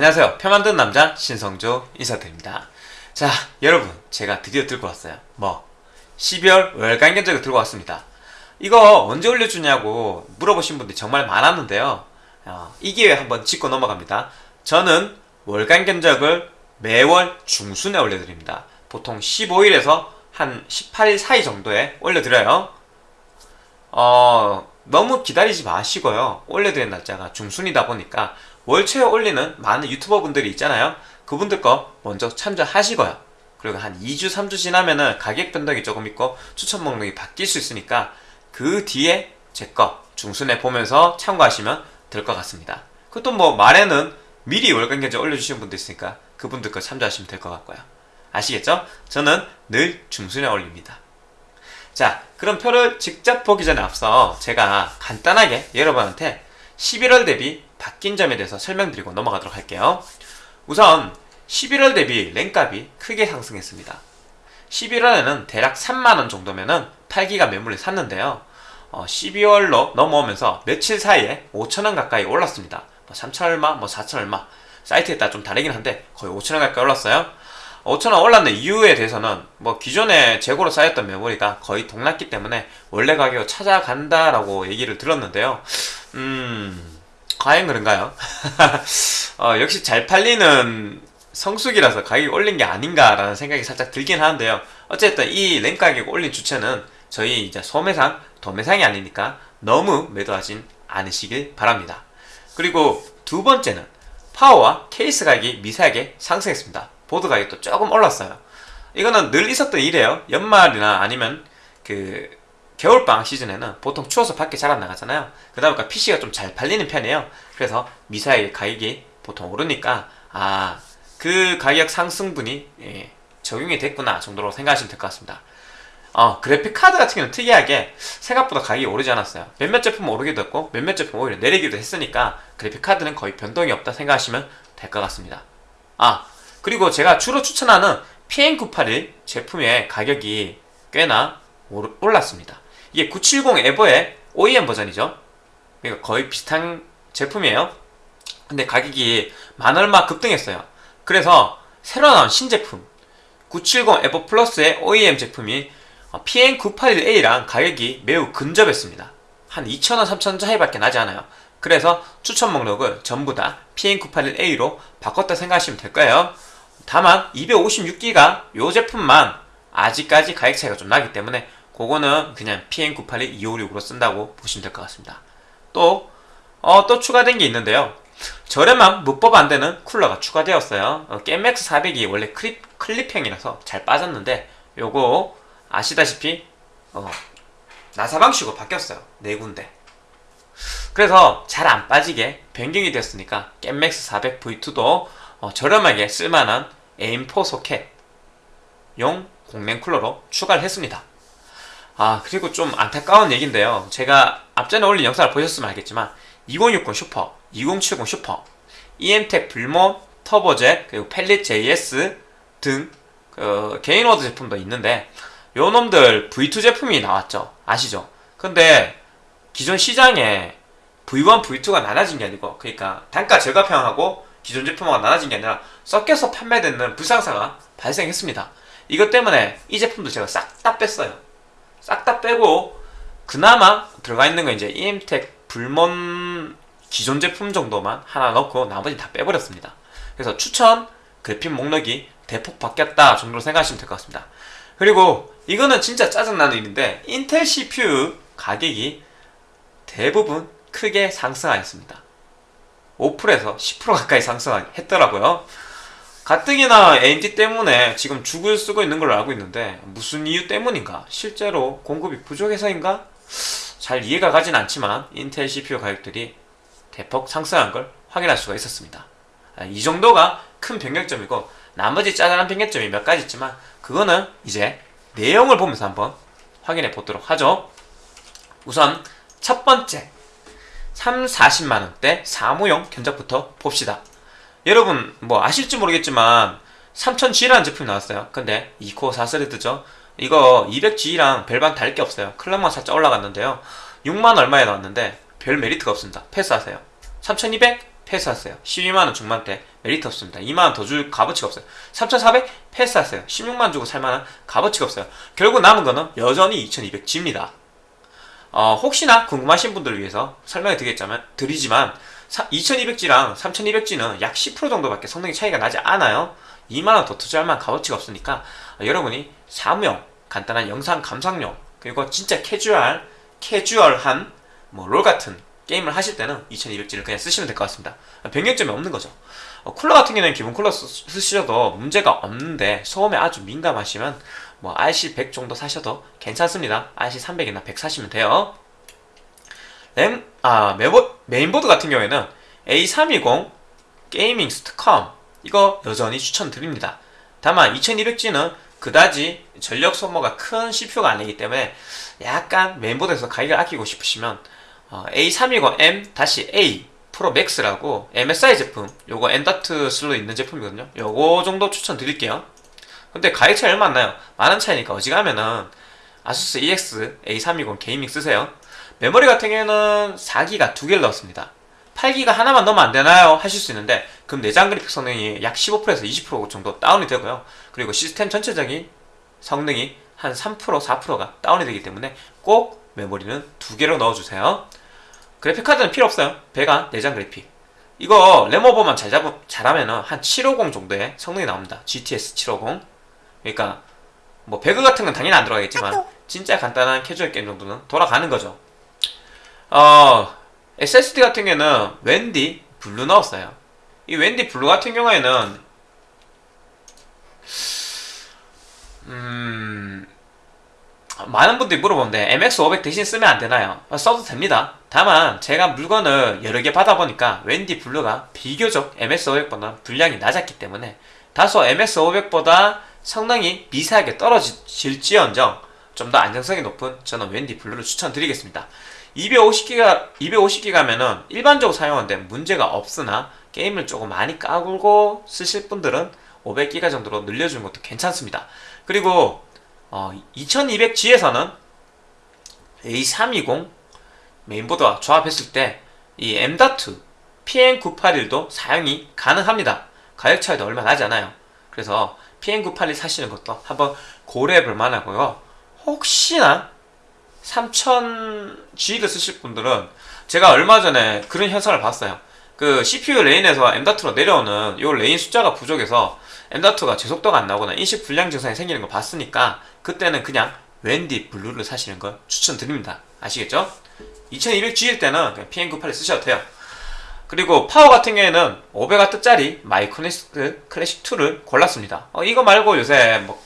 안녕하세요. 표 만드는 남자 신성조 인사드립니다. 자, 여러분, 제가 드디어 들고 왔어요. 뭐, 12월 월간 견적을 들고 왔습니다. 이거 언제 올려주냐고 물어보신 분들이 정말 많았는데요. 어, 이 기회에 한번 짚고 넘어갑니다. 저는 월간 견적을 매월 중순에 올려드립니다. 보통 15일에서 한 18일 사이 정도에 올려드려요. 어, 너무 기다리지 마시고요. 올려드린 날짜가 중순이다 보니까 월초에 올리는 많은 유튜버 분들이 있잖아요. 그분들 거 먼저 참조하시고요. 그리고 한 2주, 3주 지나면은 가격 변동이 조금 있고 추천 목록이 바뀔 수 있으니까 그 뒤에 제 거 중순에 보면서 참고하시면 될 것 같습니다. 그것도 뭐 말에는 미리 월간 견적 올려주신 분도 있으니까 그분들 거 참조하시면 될 것 같고요. 아시겠죠? 저는 늘 중순에 올립니다. 자, 그럼 표를 직접 보기 전에 앞서 제가 간단하게 여러분한테 11월 대비 바뀐 점에 대해서 설명드리고 넘어가도록 할게요. 우선 11월 대비 랭값이 크게 상승했습니다. 11월에는 대략 3만원 정도면 은 8기가 매물을 샀는데요. 어, 12월로 넘어오면서 며칠 사이에 5천원 가까이 올랐습니다. 뭐 3천 얼마, 뭐 4천 얼마. 사이트에 따라 좀 다르긴 한데 거의 5천원 가까이 올랐어요. 5천원 올랐는 이유에 대해서는 뭐 기존에 재고로 쌓였던 메모리가 거의 동났기 때문에 원래 가격을 찾아간다라고 얘기를 들었는데요. 음, 과연 그런가요? 어, 역시 잘 팔리는 성수기라서 가격이 올린 게 아닌가라는 생각이 살짝 들긴 하는데요. 어쨌든 이랭 가격 올린 주체는 저희 이제 소매상, 도매상이 아니니까 너무 매도하진 않으시길 바랍니다. 그리고 두 번째는 파워와 케이스 가격이 미세하게 상승했습니다. 보드 가격도 조금 올랐어요. 이거는 늘 있었던 일이에요. 연말이나 아니면 그 겨울방학 시즌에는 보통 추워서 밖에 잘 안 나가잖아요. 그러다 보니까 PC가 좀 잘 팔리는 편이에요. 그래서 미사일 가격이 보통 오르니까 아 그 가격 상승분이 예, 적용이 됐구나 정도로 생각하시면 될 것 같습니다. 어, 그래픽 카드 같은 경우는 특이하게 생각보다 가격이 오르지 않았어요. 몇몇 제품은 오르기도 했고 몇몇 제품은 오히려 내리기도 했으니까 그래픽 카드는 거의 변동이 없다 생각하시면 될 것 같습니다. 아 그리고 제가 주로 추천하는 PN981 제품의 가격이 꽤나 올랐습니다. 이게 970 에버의 OEM 버전이죠. 그러니까 거의 비슷한 제품이에요. 근데 가격이 만 얼마 급등했어요. 그래서 새로 나온 신제품 970 에버 플러스의 OEM 제품이 PN981A랑 가격이 매우 근접했습니다. 한 2,000원, 3,000원 차이밖에 나지 않아요. 그래서 추천 목록을 전부 다 PN981A로 바꿨다 생각하시면 될 거예요. 다만 256기가 이 제품만 아직까지 가격 차이가 좀 나기 때문에 그거는 그냥 PN981 256으로 쓴다고 보시면 될 것 같습니다. 또, 어, 또 추가된 게 있는데요. 저렴한 무법 안되는 쿨러가 추가되었어요. 어, 겜맥스 400이 원래 클립, 클립형이라서 잘 빠졌는데 요거 아시다시피 어, 나사 방식으로 바뀌었어요. 네 군데. 그래서 잘 안 빠지게 변경이 됐으니까 겜맥스 400 V2도 어, 저렴하게 쓸만한 AM4 소켓용 공랭 쿨러로 추가를 했습니다. 아 그리고 좀 안타까운 얘기인데요. 제가 앞전에 올린 영상을 보셨으면 알겠지만 2060 슈퍼, 2070 슈퍼, EM텍 불모, 터보젯, 그리고 Palit JS 등 그 Gainward 제품도 있는데 요 놈들 V2 제품이 나왔죠. 아시죠? 근데 기존 시장에 V1, V2가 나눠진 게 아니고 그러니까 단가 절감형하고 기존 제품하고 나눠진 게 아니라 섞여서 판매되는 불상사가 발생했습니다. 이것 때문에 이 제품도 제가 싹 다 뺐어요. 싹 다 빼고 그나마 들어가 있는 건 이제 EM텍 불먼 기존 제품 정도만 하나 넣고 나머지 다 빼버렸습니다. 그래서 추천 그래픽 목록이 대폭 바뀌었다 정도로 생각하시면 될 것 같습니다. 그리고 이거는 진짜 짜증나는 일인데 인텔 CPU 가격이 대부분 크게 상승하였습니다. 5%에서 10% 가까이 상승했더라고요. 가뜩이나 AMD 때문에 지금 죽을 쓰고 있는 걸로 알고 있는데 무슨 이유 때문인가? 실제로 공급이 부족해서인가? 잘 이해가 가진 않지만 인텔 CPU 가격들이 대폭 상승한 걸 확인할 수가 있었습니다. 아, 이 정도가 큰 변경점이고 나머지 짜잘한 변경점이 몇 가지 있지만 그거는 이제 내용을 보면서 한번 확인해 보도록 하죠. 우선 첫 번째 3, 40만원대 사무용 견적부터 봅시다. 여러분 뭐 아실지 모르겠지만 3000G라는 제품이 나왔어요. 근데 2코어 4스레드죠. 이거 200G랑 별반 다를 게 없어요. 클럭만 살짝 올라갔는데요. 6만 얼마에 나왔는데 별 메리트가 없습니다. 패스하세요. 3200 패스하세요. 12만원 중반대 메리트 없습니다. 2만원 더 줄 값어치가 없어요. 3,400 패스하세요. 16만 주고 살만한 값어치가 없어요. 결국 남은 거는 여전히 2,200G입니다. 어, 혹시나 궁금하신 분들을 위해서 설명을 드리겠자면, 드리지만 2200G랑 3200G는 약 10% 정도밖에 성능이 차이가 나지 않아요. 2만원 더 투자할 만한 값어치가 없으니까 어, 여러분이 사무용, 간단한 영상 감상용, 그리고 진짜 캐주얼, 캐주얼한 뭐 롤 같은 게임을 하실 때는 2200G를 그냥 쓰시면 될 것 같습니다. 변경점이 없는 거죠. 어, 쿨러 같은 경우는 기본 쿨러 쓰, 쓰셔도 문제가 없는데 소음에 아주 민감하시면 뭐 RC100 정도 사셔도 괜찮습니다. RC300이나 100 사시면 돼요. 램, 아, 메보, 메인보드 같은 경우에는 A320 게이밍 STCOM 이거 여전히 추천드립니다. 다만 2200G는 그다지 전력 소모가 큰 CPU가 아니기 때문에 약간 메인보드에서 가격을 아끼고 싶으시면 어, A320M-A 프로 맥스라고 MSI 제품 요거 엔다트 슬로 있는 제품이거든요. 요거 정도 추천드릴게요. 근데 가격 차이 얼마 안 나요. 만원 차이니까 어지간하면은 아수스 EX A320 게이밍 쓰세요. 메모리 같은 경우에는 4기가 두 개를 넣었습니다. 8기가 하나만 넣으면 안 되나요? 하실 수 있는데 그럼 내장 그래픽 성능이 약 15%에서 20% 정도 다운이 되고요. 그리고 시스템 전체적인 성능이 한 3% 4%가 다운이 되기 때문에 꼭 메모리는 두 개로 넣어주세요. 그래픽 카드는 필요 없어요. 베가 내장 그래픽. 이거 램오버만 잘 잡, 잘하면 은 한750 정도의 성능이 나옵니다. GTS 750. 그러니까 뭐 배그 같은 건 당연히 안 들어가겠지만 진짜 간단한 캐주얼 게임 정도는 돌아가는 거죠. 어, SSD 같은 경우에는 웬디 블루 넣었어요. 이 웬디 블루 같은 경우에는 음 많은 분들이 물어보는데 MX500 대신 쓰면 안 되나요? 써도 됩니다. 다만 제가 물건을 여러 개 받아보니까 웬디 블루가 비교적 MX500보다 불량이 낮았기 때문에 다소 MX500보다 성능이 미세하게 떨어질지언정 좀 더 안정성이 높은 저는 웬디 블루를 추천드리겠습니다. 250기가 250기가면은 일반적으로 사용하는데 문제가 없으나 게임을 조금 많이 깔고 쓰실 분들은 500기가 정도로 늘려주는 것도 괜찮습니다. 그리고 어, 2200G에서는 A320 메인보드와 조합했을 때 이 M.2 PN981도 사용이 가능합니다. 가격 차이도 얼마 나지 않아요. 그래서 PN981 사시는 것도 한번 고려해 볼 만하고요. 혹시나 3000G를 쓰실 분들은 제가 얼마 전에 그런 현상을 봤어요. 그 CPU lane에서 M.2로 내려오는 이 lane 숫자가 부족해서 M.2가 제속도가 안 나오거나 인식 불량 증상이 생기는 걸 봤으니까 그때는 그냥 웬디 블루를 사시는 걸 추천드립니다. 아시겠죠? 2200G일 때는 그냥 PM98을 쓰셔도 돼요. 그리고 파워 같은 경우에는 500W짜리 마이크로닉스 클래식2를 골랐습니다. 어, 이거 말고 요새 뭐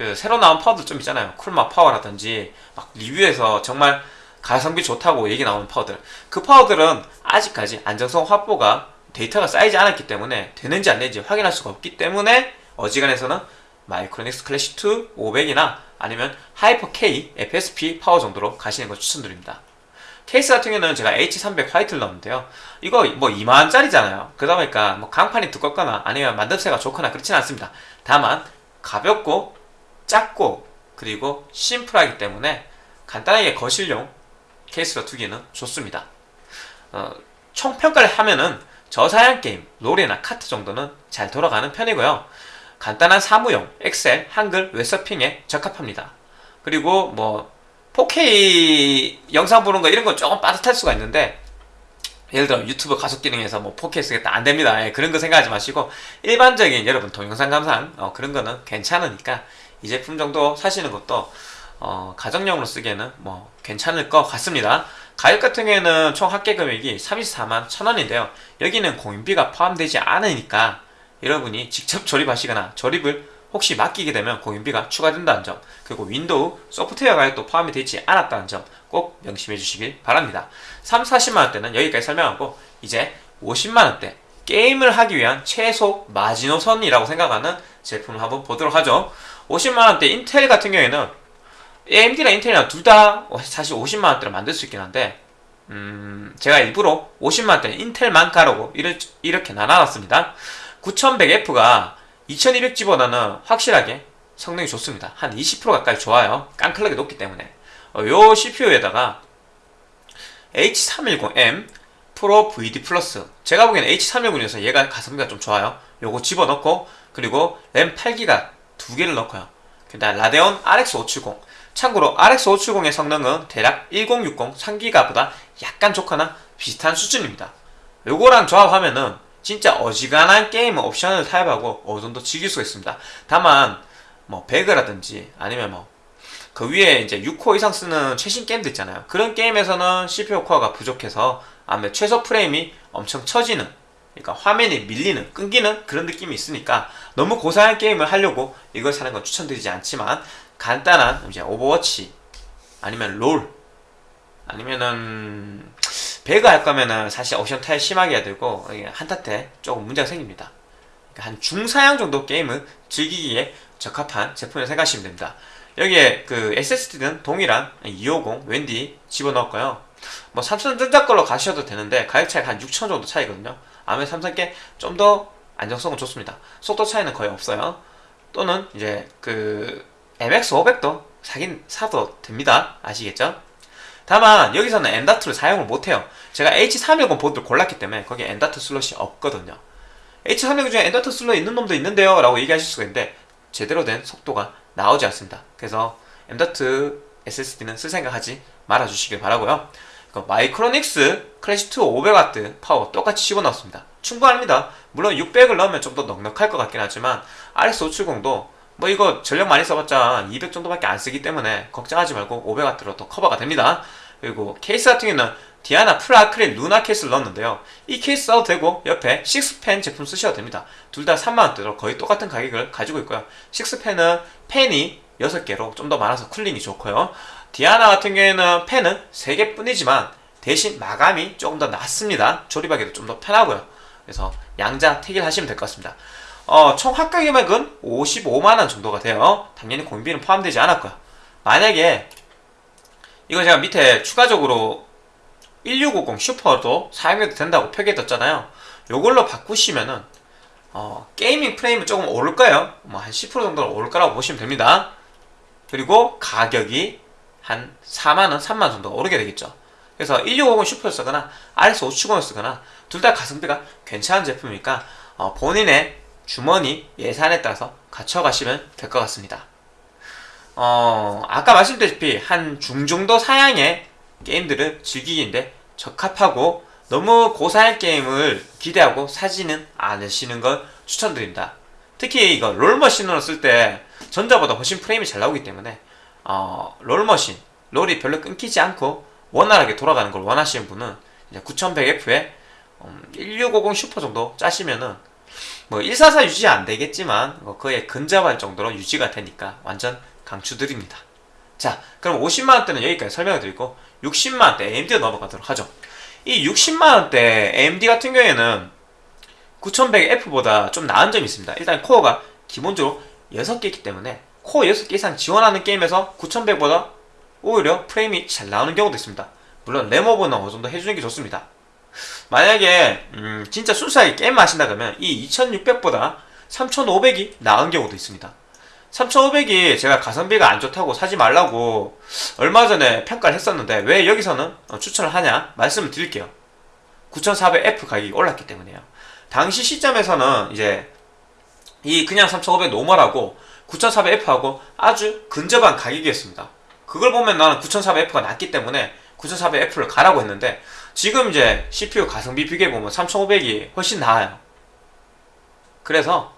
그 새로 나온 파워들 좀 있잖아요. 쿨마 파워라든지 막 리뷰에서 정말 가성비 좋다고 얘기 나오는 파워들. 그 파워들은 아직까지 안정성 확보가 데이터가 쌓이지 않았기 때문에 되는지 안 되는지 확인할 수가 없기 때문에 어지간해서는 마이크로닉스 클래식2 500이나 아니면 하이퍼 K FSP 파워 정도로 가시는 걸 추천드립니다. 케이스 같은 경우는 제가 H300 화이트를 넣었는데요. 이거 뭐 2만원짜리잖아요. 그러다 보니까 뭐 강판이 두껍거나 아니면 만듦새가 좋거나 그렇진 않습니다. 다만 가볍고 작고 그리고 심플하기 때문에 간단하게 거실용 케이스로 두기는 좋습니다. 어, 총평가를 하면은 저사양 게임, 롤이나 카트 정도는 잘 돌아가는 편이고요. 간단한 사무용, 엑셀, 한글, 웹서핑에 적합합니다. 그리고 뭐 4K 영상 보는 거 이런 건 조금 빠듯할 수가 있는데 예를 들어 유튜브 가속 기능에서 뭐 4K 쓰겠다 안 됩니다. 예, 그런 거 생각하지 마시고 일반적인 여러분 동영상 감상 어, 그런 거는 괜찮으니까 이 제품 정도 사시는 것도 어, 가정용으로 쓰기에는 뭐 괜찮을 것 같습니다. 가격 같은 경우에는 총 합계 금액이 34만 1000원인데요. 여기는 공임비가 포함되지 않으니까 여러분이 직접 조립하시거나 조립을 혹시 맡기게 되면 공임비가 추가된다는 점 그리고 윈도우 소프트웨어 가격도 포함이 되지 않았다는 점 꼭 명심해 주시길 바랍니다 3, 40만원대는 여기까지 설명하고 이제 50만원대 게임을 하기 위한 최소 마지노선이라고 생각하는 제품을 한번 보도록 하죠 50만원대 인텔 같은 경우에는 AMD나 인텔이나 둘 다 사실 50만원대로 만들 수 있긴 한데 음, 제가 일부러 50만원대 인텔만 가로고 이렇게 나눠놨습니다 9100F가 2200G보다는 확실하게 성능이 좋습니다. 한 20% 가까이 좋아요. 깡클하게 높기 때문에. 어, 요 CPU에다가 H310M 프로 VD 플러스 제가 보기에는 H319에서 얘가 가성비가 좀 좋아요 요거 집어넣고 그리고 램 8기가 두 개를 넣고요. 그다음 라데온 RX 570 참고로 RX 570의 성능은 대략 1060 3기가보다 약간 좋거나 비슷한 수준입니다. 요거랑 조합하면은 진짜 어지간한 게임 옵션을 타협하고 어느 정도 즐길 수가 있습니다. 다만 뭐 배그라든지 아니면 뭐 그 위에 이제 6코어 이상 쓰는 최신 게임도 있잖아요. 그런 게임에서는 CPU 코어가 부족해서 아무래도 최소 프레임이 엄청 처지는 그러니까 화면이 밀리는 끊기는 그런 느낌이 있으니까 너무 고사양 게임을 하려고 이걸 사는 건 추천드리지 않지만 간단한 이제 오버워치 아니면 롤 아니면은 배그 할 거면은 사실 옵션 타협 심하게 해야 되고 한타 때 조금 문제가 생깁니다. 그러니까 한 중사양 정도 게임을 즐기기에 적합한 제품을 생각하시면 됩니다. 여기에 그 SSD는 동일한 250 웬디 집어넣었고요. 뭐 삼성전자 걸로 가셔도 되는데 가격 차이가 한 6천 정도 차이거든요. 아무래도 삼성께 좀 더 안정성은 좋습니다. 속도 차이는 거의 없어요. 또는 이제 그 MX500도 사긴 사도 됩니다. 아시겠죠? 다만 여기서는 엔다트를 사용을 못해요. 제가 H310 보드를 골랐기 때문에 거기에 M.2 슬롯이 없거든요. H310 중에 M.2 슬롯 있는 놈도 있는데요 라고 얘기하실 수가 있는데 제대로 된 속도가 나오지 않습니다. 그래서 M.2 SSD는 쓸 생각하지 말아주시길 바라고요. 그 마이크로닉스 클래식2 500W 파워 똑같이 집어넣었습니다. 충분합니다. 물론 600을 넣으면 좀 더 넉넉할 것 같긴 하지만 RX570도 뭐 이거 전력 많이 써봤자 200 정도밖에 안 쓰기 때문에 걱정하지 말고 500W로 더 커버가 됩니다. 그리고 케이스 같은 경우는 디아나 풀아크릴 루나 케이스를 넣었는데요. 이 케이스 써도 되고 옆에 식스팬 제품 쓰셔도 됩니다. 둘 다 3만원대로 거의 똑같은 가격을 가지고 있고요. 식스펜은 펜이 6개로 좀 더 많아서 쿨링이 좋고요. 디아나 같은 경우에는 펜은 3개 뿐이지만 대신 마감이 조금 더 낫습니다. 조립하기도 좀 더 편하고요. 그래서 양자 택일 하시면 될 것 같습니다. 어, 총 합가 금액은 55만원 정도가 돼요. 당연히 공비는 포함되지 않았고요. 만약에 이거 제가 밑에 추가적으로 1650 슈퍼도 사용해도 된다고 표기해뒀잖아요. 요걸로 바꾸시면은 어, 게이밍 프레임은 조금 오를 거예요. 뭐 한 10% 정도는 오를 거라고 보시면 됩니다. 그리고 가격이 한 4만원, 3만원 정도 오르게 되겠죠. 그래서 1650 슈퍼를 쓰거나 RS 570을 쓰거나 둘 다 가성비가 괜찮은 제품이니까 어, 본인의 주머니 예산에 따라서 갖춰가시면 될 것 같습니다. 어, 아까 말씀드렸다시피 한 중정도 사양의 게임들을 즐기기인데 적합하고 너무 고사양 게임을 기대하고 사지는 않으시는 걸 추천드립니다. 특히 이거 롤머신으로 쓸 때 전자보다 훨씬 프레임이 잘 나오기 때문에 어, 롤머신, 롤이 별로 끊기지 않고 원활하게 돌아가는 걸 원하시는 분은 9100F에 1650 슈퍼 정도 짜시면은 뭐 144 유지 안 되겠지만 뭐 그에 근접할 정도로 유지가 되니까 완전 강추드립니다. 자, 그럼 50만원대는 여기까지 설명을 드리고 60만원대 AMD로 넘어가도록 하죠. 이 60만원대 AMD 같은 경우에는 9100F보다 좀 나은 점이 있습니다. 일단 코어가 기본적으로 6개 있기 때문에 코어 6개 이상 지원하는 게임에서 9100보다 오히려 프레임이 잘 나오는 경우도 있습니다. 물론 램오버는 어느 정도 해주는 게 좋습니다. 만약에 음, 진짜 순수하게 게임 하신다 그러면 이 2600보다 3500이 나은 경우도 있습니다. 3500이 제가 가성비가 안 좋다고 사지 말라고 얼마 전에 평가를 했었는데 왜 여기서는 어, 추천을 하냐 말씀을 드릴게요. 9400F 가격이 올랐기 때문에요. 당시 시점에서는 이제 이 그냥 3500 노멀하고 9400F하고 아주 근접한 가격이었습니다. 그걸 보면 나는 9400F가 낫기 때문에 9400F를 가라고 했는데 지금 이제 CPU 가성비 비교해보면 3500이 훨씬 나아요. 그래서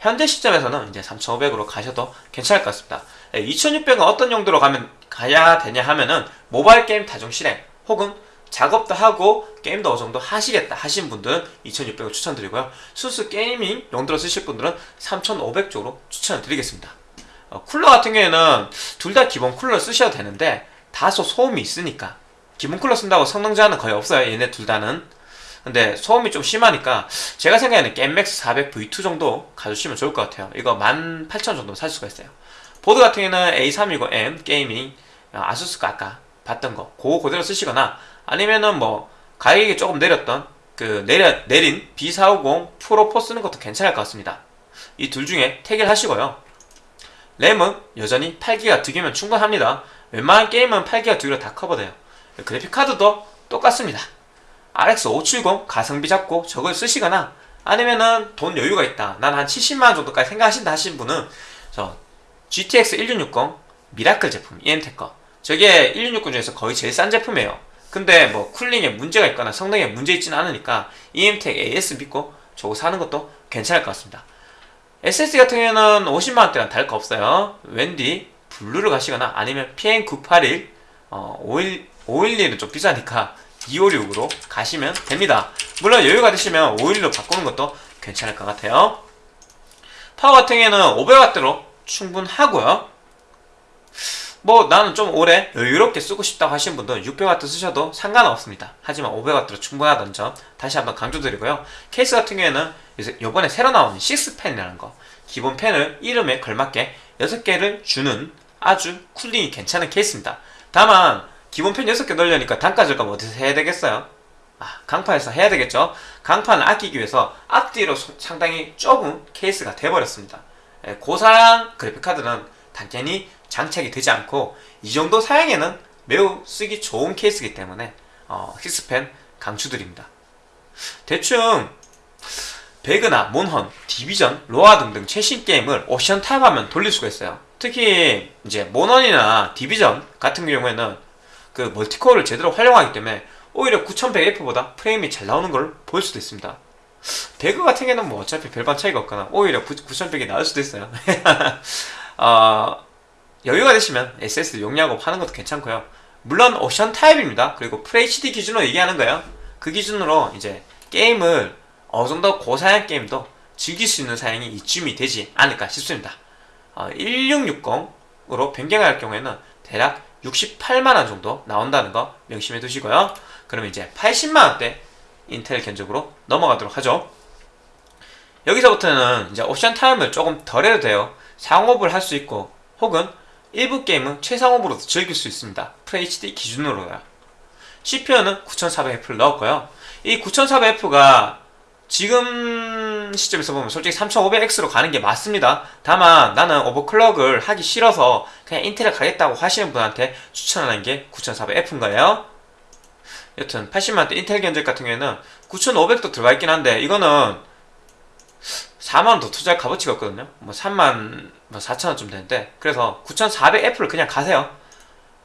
현재 시점에서는 이제 3500으로 가셔도 괜찮을 것 같습니다. 2600은 어떤 용도로 가면 가야 되냐 하면은 모바일 게임 다중 실행 혹은 작업도 하고 게임도 어느 정도 하시겠다 하신 분들은 2600을 추천드리고요. 순수 게이밍 용도로 쓰실 분들은 3500 쪽으로 추천을 드리겠습니다. 어, 쿨러 같은 경우에는 둘 다 기본 쿨러 쓰셔도 되는데 다소 소음이 있으니까 기본 쿨러 쓴다고 성능 제한은 거의 없어요. 얘네 둘 다는. 근데 소음이 좀 심하니까 제가 생각에는 겜맥스 400 V2 정도 가주시면 좋을 것 같아요. 이거 18,000 정도 살 수가 있어요. 보드 같은 경우는 A320M 게이밍 아수스 가 아까 봤던 거 그거 그대로 쓰시거나 아니면은 뭐 가격이 조금 내렸던 그 내려, 내린 B450 프로 4 쓰는 것도 괜찮을 것 같습니다. 이 둘 중에 택일 하시고요. 램은 여전히 8기가 두 개면 충분합니다. 웬만한 게임은 8기가 두 개로 다 커버돼요. 그래픽 카드도 똑같습니다. RX 570 가성비 잡고 저걸 쓰시거나 아니면은 돈 여유가 있다. 난 한 70만원 정도까지 생각하신다 하신 분은 저 GTX 1660 미라클 제품 EM텍 거 저게 1660 중에서 거의 제일 싼 제품이에요. 근데 뭐 쿨링에 문제가 있거나 성능에 문제 있지는 않으니까 EM텍 AS 믿고 저거 사는 것도 괜찮을 것 같습니다. SSD 같은 경우에는 50만원대랑 다를 거 없어요. 웬디 블루를 가시거나 아니면 PM981 어, 51, 512는 좀 비싸니까 256으로 가시면 됩니다. 물론 여유가 되시면 512로 바꾸는 것도 괜찮을 것 같아요. 파워 같은 경우에는 500W로 충분하고요. 뭐 나는 좀 오래 여유롭게 쓰고 싶다고 하시는 분도 600W 쓰셔도 상관없습니다. 하지만 500W로 충분하다는 점 다시 한번 강조드리고요. 케이스 같은 경우에는 이번에 새로 나온 6펜이라는 거 기본 펜을 이름에 걸맞게 6개를 주는 아주 쿨링이 괜찮은 케이스입니다. 다만 기본 팬 6개 넣으려니까 단가 절감 어디서 해야 되겠어요? 아, 강판에서 해야 되겠죠? 강판을 아끼기 위해서 앞뒤로 상당히 좁은 케이스가 돼버렸습니다. 예, 고사양 그래픽카드는 당연히 장착이 되지 않고 이 정도 사양에는 매우 쓰기 좋은 케이스이기 때문에 어, 식스팬 강추드립니다. 대충 배그나 몬헌, 디비전, 로아 등등 최신 게임을 옵션 타협하면 돌릴 수가 있어요. 특히 이제 몬헌이나 디비전 같은 경우에는 그 멀티코어를 제대로 활용하기 때문에 오히려 9100F보다 프레임이 잘 나오는 걸 볼 수도 있습니다. 배그 같은 경우는 뭐 어차피 별반 차이가 없거나 오히려 9100이 나을 수도 있어요. 어, 여유가 되시면 SSD 용량업 하는 것도 괜찮고요. 물론 옵션 타협입니다. 그리고 FHD 기준으로 얘기하는 거예요. 그 기준으로 이제 게임을 어느 정도 고사양 게임도 즐길 수 있는 사양이 이쯤이 되지 않을까 싶습니다. 어, 1660으로 변경할 경우에는 대략 68만원 정도 나온다는 거 명심해 두시고요. 그러면 이제 80만원대 인텔 견적으로 넘어가도록 하죠. 여기서부터는 이제 옵션 타임을 조금 덜 해도 돼요. 상업을 할 수 있고 혹은 일부 게임은 최상업으로도 즐길 수 있습니다. FHD 기준으로요. CPU는 9400F를 넣었고요. 이 9400F가 지금 시점에서 보면 솔직히 3500X로 가는 게 맞습니다. 다만 나는 오버클럭을 하기 싫어서 그냥 인텔을 가겠다고 하시는 분한테 추천하는 게 9400F인 거예요. 여튼 80만원대 인텔 견적 같은 경우에는 9500도 들어가 있긴 한데 이거는 4만원 더 투자할 값어치가 없거든요. 뭐 3만 뭐 4천원쯤 되는데 그래서 9400F를 그냥 가세요.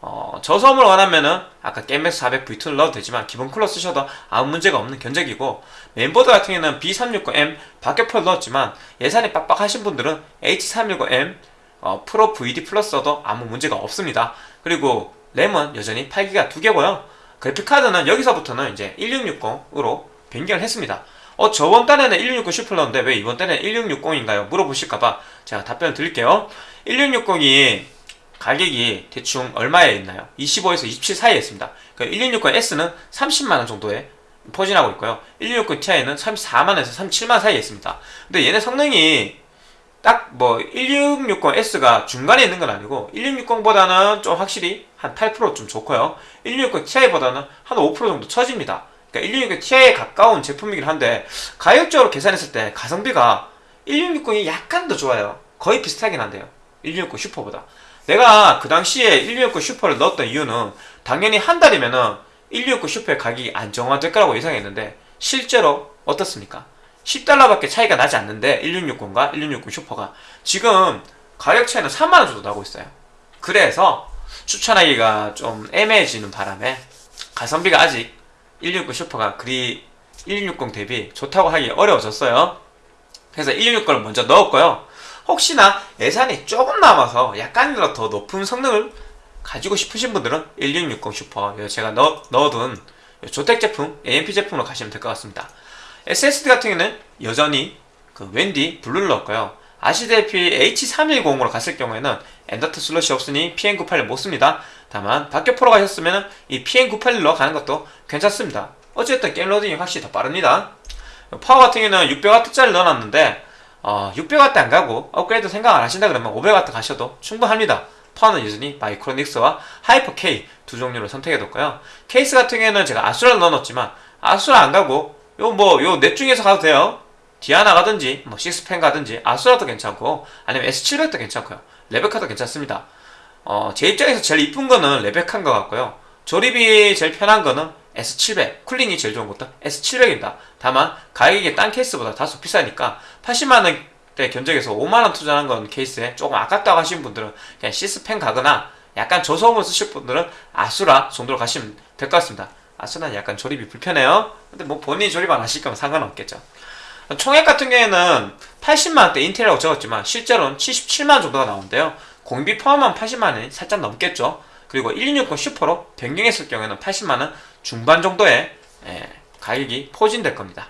어, 저소음을 원하면은 아까 게임맥스 400 V2를 넣어도 되지만 기본 쿨러 쓰셔도 아무 문제가 없는 견적이고 메인보드 같은 경우는 B360M 박격포를 넣었지만 예산이 빡빡하신 분들은 H310M 어, 프로 VD 플러스 써도 아무 문제가 없습니다. 그리고 램은 여전히 8기가 두 개고요. 그래픽카드는 여기서부터는 이제 1660으로 변경을 했습니다. 어 저번 달에는 1660 슈퍼 넣었는데 왜 이번 달에는 1660인가요? 물어보실까봐 제가 답변을 드릴게요. 1660이 가격이 대충 얼마에 있나요? 25에서 27 사이에 있습니다. 그러니까 1660S는 30만원 정도에 포진하고 있고요. 1660ti는 34만원에서 37만원 사이에 있습니다. 근데 얘네 성능이 딱뭐 1660S가 중간에 있는 건 아니고 1660보다는 좀 확실히 한 8%좀 좋고요. 1660ti보다는 한 5% 정도 처집니다. 그러니까 1660ti에 가까운 제품이긴 한데 가격적으로 계산했을 때 가성비가 1660이 약간 더 좋아요. 거의 비슷하긴 한데요. 1660 슈퍼보다. 내가 그 당시에 1660 슈퍼를 넣었던 이유는 당연히 한 달이면은 1660 슈퍼의 가격이 안정화될 거라고 예상했는데 실제로 어떻습니까? 10달러밖에 차이가 나지 않는데 1660과 1660 슈퍼가 지금 가격 차이는 3만원 정도 나고 있어요 그래서 추천하기가 좀 애매해지는 바람에 가성비가 아직 1660 슈퍼가 그리 1660 대비 좋다고 하기 어려워졌어요 그래서 1660을 먼저 넣었고요 혹시나 예산이 조금 남아서 약간이라도 더 높은 성능을 가지고 싶으신 분들은 1660 슈퍼 제가 넣, 넣어둔 조텍 제품, AMP 제품으로 가시면 될 것 같습니다. SSD 같은 경우는 여전히 그 웬디 블루를 넣었고요. 아시다시피 H310으로 갔을 경우에는 M.2 슬롯이 없으니 PM981 못 씁니다. 다만 박격포로 가셨으면 이 PM981로 가는 것도 괜찮습니다. 어쨌든 게임 로딩이 확실히 더 빠릅니다. 파워 같은 경우는 600W짜리 넣어놨는데 어, 600W 안 가고 업그레이드 생각 안 하신다 그러면 500W 가셔도 충분합니다. 파워는 여전히 마이크로닉스와 하이퍼 K 두 종류를 선택해뒀고요. 케이스 같은 경우에는 제가 아수라를 넣어놨지만 아수라 안 가고 요 뭐 요 넷 중에서 가도 돼요. 디아나 가든지 뭐 식스팬 가든지 아수라도 괜찮고 아니면 S700도 괜찮고요. 레베카도 괜찮습니다. 어, 제 입장에서 제일 이쁜 거는 레베카인 것 같고요. 조립이 제일 편한 거는 S700 쿨링이 제일 좋은 것도 S700입니다. 다만 가격이 딴 케이스보다 다소 비싸니까 80만 원대 견적에서 5만 원 투자한 건 케이스에 조금 아깝다고 하시는 분들은 그냥 식스팬 가거나 약간 저소음을 쓰실 분들은 아수라 정도로 가시면 될 것 같습니다. 아수라는 약간 조립이 불편해요. 근데 뭐 본인이 조립 안 하실 거면 상관없겠죠. 총액 같은 경우에는 80만원대 인텔이라고 적었지만 실제로는 77만원 정도가 나오는데요. 공임비 포함하면 80만원이 살짝 넘겠죠. 그리고 1660 슈퍼로 변경했을 경우에는 80만원 중반 정도의 예, 가격이 포진될 겁니다.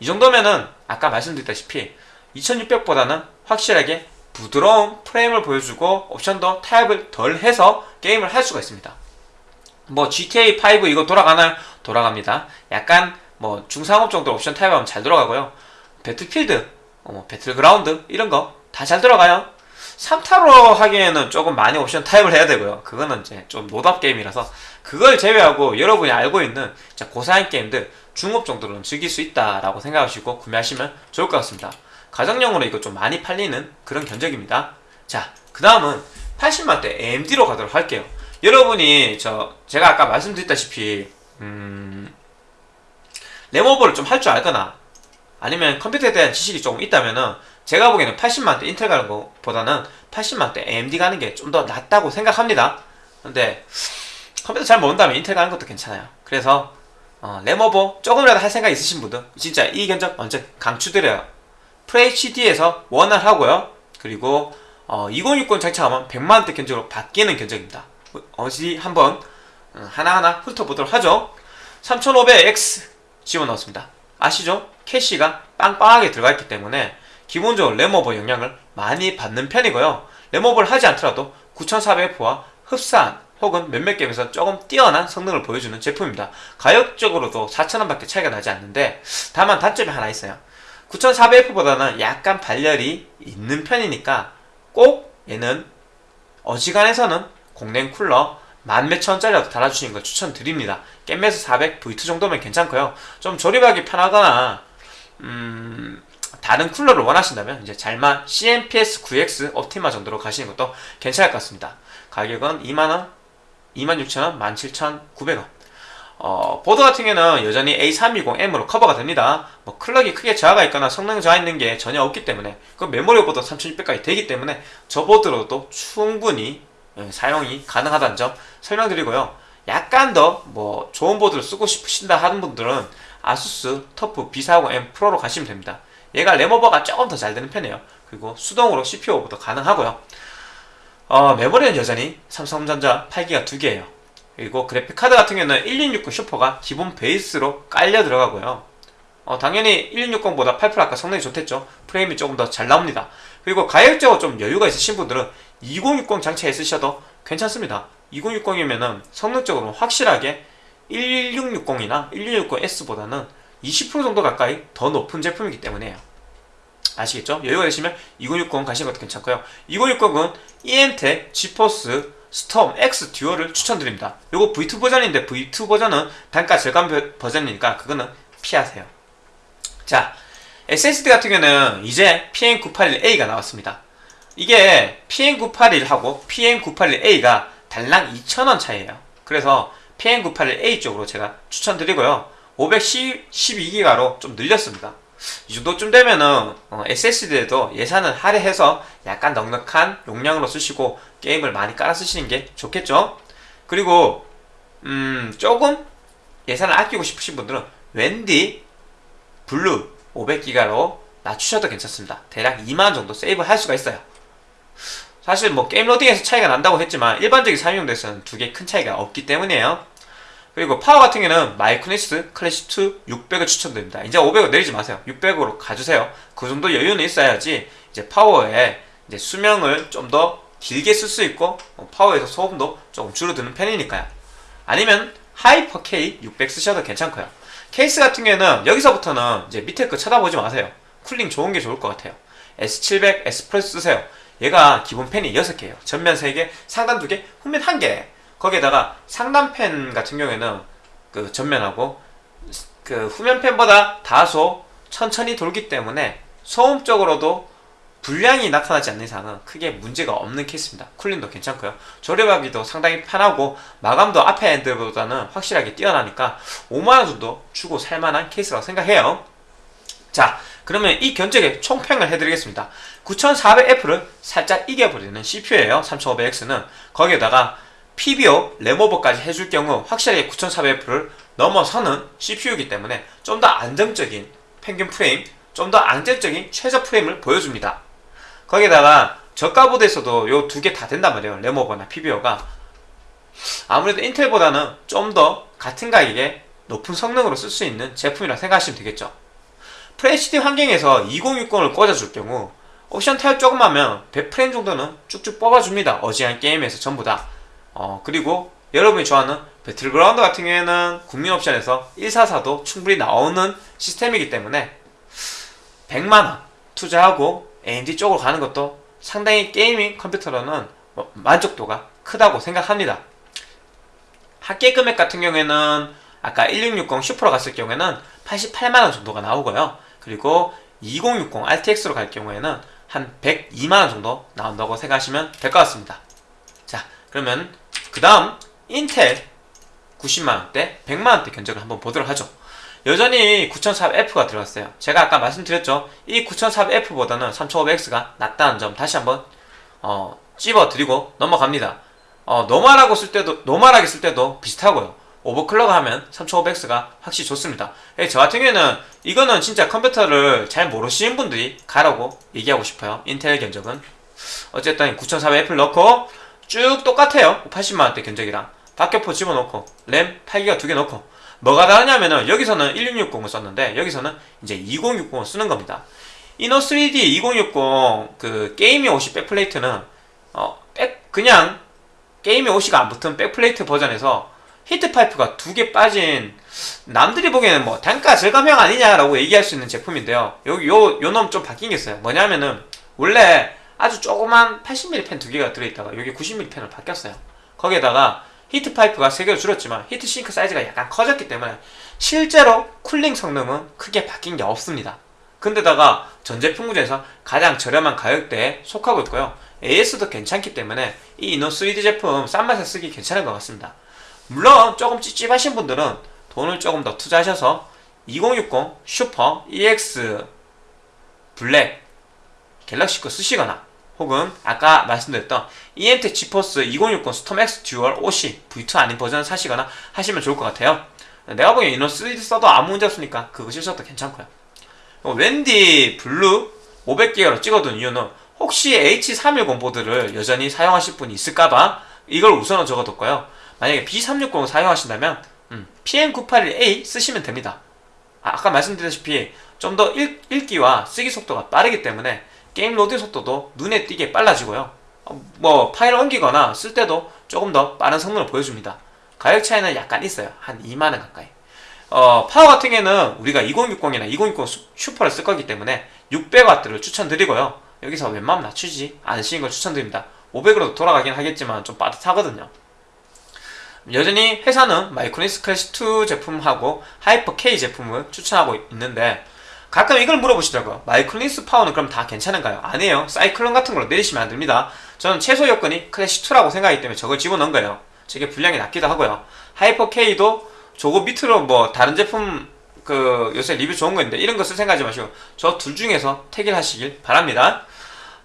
이 정도면은 아까 말씀드렸다시피 2600보다는 확실하게 부드러운 프레임을 보여주고 옵션도 타협을 덜 해서 게임을 할 수가 있습니다. 뭐 GTA5 이거 돌아가나요? 돌아갑니다. 약간 뭐 중상업 정도 옵션 타협하면 잘 돌아가고요. 배틀필드, 어, 뭐 배틀그라운드 이런 거 다 잘 돌아가요. 3타로 하기에는 조금 많이 옵션 타입을 해야 되고요. 그거는 이제 좀 노답 게임이라서 그걸 제외하고 여러분이 알고 있는 고사양 게임들 중업 정도로는 즐길 수 있다라고 생각하시고 구매하시면 좋을 것 같습니다. 가정용으로 이거 좀 많이 팔리는 그런 견적입니다. 자, 그 다음은 80만대 AMD로 가도록 할게요. 여러분이 저 제가 아까 말씀드렸다시피 음, 레모버를 좀 할 줄 알거나 아니면 컴퓨터에 대한 지식이 조금 있다면은 제가 보기에는 80만대 인텔 가는 것보다는 80만대 AMD 가는 게 좀 더 낫다고 생각합니다. 근데 컴퓨터 잘 모른다면 인텔 가는 것도 괜찮아요. 그래서 어, 레모버 조금이라도 할 생각 있으신 분들 진짜 이 견적 완전 강추드려요. FHD에서 원활 하고요. 그리고 어, 2060 장착하면 100만원대 견적으로 바뀌는 견적입니다. 어디 한번 어, 하나하나 훑어보도록 하죠. 3500X 집어넣었습니다. 아시죠? 캐시가 빵빵하게 들어가 있기 때문에 기본적으로 레모버 영향을 많이 받는 편이고요. 레모버를 하지 않더라도 9400F와 흡사한 혹은 몇몇 게임에서 조금 뛰어난 성능을 보여주는 제품입니다. 가격적으로도 4,000원 밖에 차이가 나지 않는데 다만 단점이 하나 있어요. 9400F보다는 약간 발열이 있는 편이니까 꼭 얘는 어지간해서는 공랭 쿨러 만 몇천 원짜리라도 달아주시는 걸 추천드립니다. 겜맥스 400 V2 정도면 괜찮고요. 좀 조립하기 편하거나 음, 다른 쿨러를 원하신다면 이제 잘만 CNPS 9X 옵티마 정도로 가시는 것도 괜찮을 것 같습니다. 가격은 2만원, 26,000원, 17,900원. 어, 보드 같은 경우는 여전히 A320M으로 커버가 됩니다. 뭐 클럭이 크게 저하가 있거나 성능 저하 있는 게 전혀 없기 때문에 그 메모리 보드 3600까지 되기 때문에 저 보드로도 충분히 예, 사용이 가능하다는 점 설명드리고요. 약간 더 뭐 좋은 보드를 쓰고 싶으신다 하는 분들은 아수스 터프 B450M 프로로 가시면 됩니다. 얘가 램오버가 조금 더 잘 되는 편이에요. 그리고 수동으로 CPU 오버도 가능하고요. 어, 메모리는 여전히 삼성전자 8기가 2개예요. 그리고 그래픽카드 같은 경우는 1660 슈퍼가 기본 베이스로 깔려 들어가고요. 어, 당연히 1660보다 8% 아까 성능이 좋댔죠. 프레임이 조금 더 잘 나옵니다. 그리고 가격적으로 좀 여유가 있으신 분들은 2060 장치에 쓰셔도 괜찮습니다. 2060이면은 성능적으로 확실하게 1660이나 1660S보다는 20% 정도 가까이 더 높은 제품이기 때문에요. 아시겠죠? 여유가 되시면 2060 가시는 것도 괜찮고요. 2060은 EMTEC, 지포스, 스톰 X 듀얼을 추천드립니다. 이거 V2 버전인데 V2 버전은 단가 절감 버전이니까 그거는 피하세요. 자, SSD 같은 경우는 이제 PM981A가 나왔습니다. 이게 PM981하고 PM981A가 달랑 2,000원 차이에요. 그래서 PM981A 쪽으로 제가 추천드리고요. 512기가로 좀 늘렸습니다. 이 정도쯤 되면은 어, SSD에도 예산을 할애해서 약간 넉넉한 용량으로 쓰시고 게임을 많이 깔아 쓰시는 게 좋겠죠. 그리고 음, 조금 예산을 아끼고 싶으신 분들은 웬디 블루 500기가로 낮추셔도 괜찮습니다. 대략 2만원 정도 세이브 할 수가 있어요. 사실 뭐 게임 로딩에서 차이가 난다고 했지만 일반적인 사용용도에서는 두 개 큰 차이가 없기 때문이에요. 그리고 파워 같은 경우는 마이크로닉스 클래시2 600을 추천드립니다. 이제 500을 내리지 마세요. 600으로 가주세요. 그 정도 여유는 있어야지 이제 파워에 이제 수명을 좀 더 길게 쓸 수 있고 뭐 파워에서 소음도 조금 줄어드는 편이니까요. 아니면 하이퍼 K 600 쓰셔도 괜찮고요. 케이스 같은 경우는 여기서부터는 이제 밑에 거 쳐다보지 마세요. 쿨링 좋은 게 좋을 것 같아요. S700 S 플러스 쓰세요. 얘가 기본 팬이 6개예요. 전면 3개, 상단 2개, 후면 1개. 거기에다가 상단 팬 같은 경우에는 그 전면하고 그 후면 팬보다 다소 천천히 돌기 때문에 소음적으로도 불량이 나타나지 않는 이상은 크게 문제가 없는 케이스입니다. 쿨링도 괜찮고요. 조립하기도 상당히 편하고 마감도 앞에 엔드보다는 확실하게 뛰어나니까 5만원 정도 주고 살만한 케이스라고 생각해요. 자 그러면 이 견적의 총평을 해드리겠습니다. 9400F를 살짝 이겨버리는 CPU예요. 3500X는 거기에다가 PBO 램오버까지 해줄 경우 확실하게 9400F를 넘어서는 CPU이기 때문에 좀 더 안정적인 평균 프레임, 좀 더 안정적인 최저 프레임을 보여줍니다. 거기에다가 저가 보드에서도 요 두 개 다 된단 말이에요. 램오버나 PBO가 아무래도 인텔보다는 좀 더 같은 가격에 높은 성능으로 쓸 수 있는 제품이라 생각하시면 되겠죠. FHD 환경에서 2060을 꽂아줄 경우 옵션 타협 조금 하면 100프레임 정도는 쭉쭉 뽑아줍니다. 어지간 게임에서 전부 다. 어, 그리고 여러분이 좋아하는 배틀그라운드 같은 경우에는 국민 옵션에서 144도 충분히 나오는 시스템이기 때문에 100만원 투자하고 AMD 쪽으로 가는 것도 상당히 게이밍 컴퓨터로는 뭐 만족도가 크다고 생각합니다. 합계 금액 같은 경우에는 아까 1660 슈퍼로 갔을 경우에는 88만원 정도가 나오고요. 그리고 2060 RTX로 갈 경우에는 한 102만원 정도 나온다고 생각하시면 될 것 같습니다. 자, 그러면 그 다음 인텔 90만원대, 100만원대 견적을 한번 보도록 하죠. 여전히 9400F가 들어갔어요. 제가 아까 말씀드렸죠. 이 9400F보다는 3500X가 낫다는 점 다시 한번 어, 찝어드리고 넘어갑니다. 어, 노멀하고 쓸 때도 노멀하게 쓸 때도 비슷하고요. 오버클럭 하면 3500X가 확실히 좋습니다. 예, 저 같은 경우에는 이거는 진짜 컴퓨터를 잘 모르시는 분들이 가라고 얘기하고 싶어요. 인텔 견적은. 어쨌든 9400F를 넣고 쭉 똑같아요. 80만원대 견적이랑. 박격포 집어넣고 램 8기가 두 개 넣고 뭐가 다르냐면은 여기서는 1660을 썼는데 여기서는 이제 2060을 쓰는 겁니다. 이노 3D 2060 그 게이밍 OC 백플레이트는 어, 백 그냥 게이밍 OC가 안 붙은 백플레이트 버전에서 히트 파이프가 두 개 빠진 남들이 보기에는 뭐 단가 절감형 아니냐라고 얘기할 수 있는 제품인데요. 여기 요요 놈 좀 바뀐 게 있어요. 뭐냐면은 원래 아주 조그만 80mm 팬 두 개가 들어있다가 여기 90mm 팬을 바뀌었어요. 거기에다가 히트 파이프가 3개로 줄었지만 히트 싱크 사이즈가 약간 커졌기 때문에 실제로 쿨링 성능은 크게 바뀐 게 없습니다. 근데다가 전 제품 중에서 가장 저렴한 가격대에 속하고 있고요. AS도 괜찮기 때문에 이 이노 3D 제품 싼 맛에 쓰기 괜찮은 것 같습니다. 물론 조금 찝찝하신 분들은 돈을 조금 더 투자하셔서 2060 슈퍼 EX 블랙 갤럭시 거 쓰시거나 혹은 아까 말씀드렸던 이엠텍 지포스 2060 스톰X 듀얼 OC V2 아닌 버전을 사시거나 하시면 좋을 것 같아요. 내가 보기엔 이노 3D 써도 아무 문제 없으니까 그거 쓰셔도 괜찮고요. 웬디 블루 500기가로 찍어둔 이유는 혹시 H310 보드를 여전히 사용하실 분이 있을까봐 이걸 우선은 적어뒀고요. 만약에 B360을 사용하신다면 음, PM981A 쓰시면 됩니다. 아까 말씀드렸다시피 좀 더 읽기와 쓰기 속도가 빠르기 때문에 게임 로딩 속도도 눈에 띄게 빨라지고요. 어, 뭐 파일을 옮기거나 쓸 때도 조금 더 빠른 성능을 보여줍니다. 가격 차이는 약간 있어요. 한 2만원 가까이. 어, 파워 같은 경우에는 우리가 2060이나 2060 슈퍼를 쓸 거기 때문에 600W를 추천드리고요. 여기서 웬만하면 낮추지 않으시는 걸 추천드립니다. 500으로 돌아가긴 하겠지만 좀 빠듯하거든요. 여전히 회사는 마이크로닉스 클래시2 제품하고 하이퍼 K 제품을 추천하고 있는데 가끔 이걸 물어보시더라고요. 마이크로닉스 파워는 그럼 다 괜찮은가요? 아니에요. 사이클론 같은 걸로 내리시면 안 됩니다. 저는 최소 여건이 클래시2라고 생각하기 때문에 저걸 집어넣은 거예요. 저게 불량이 낮기도 하고요. 하이퍼 K도 저거 밑으로 뭐 다른 제품 그 요새 리뷰 좋은 거 있는데 이런 거쓸 생각하지 마시고 저 둘 중에서 택일 하시길 바랍니다.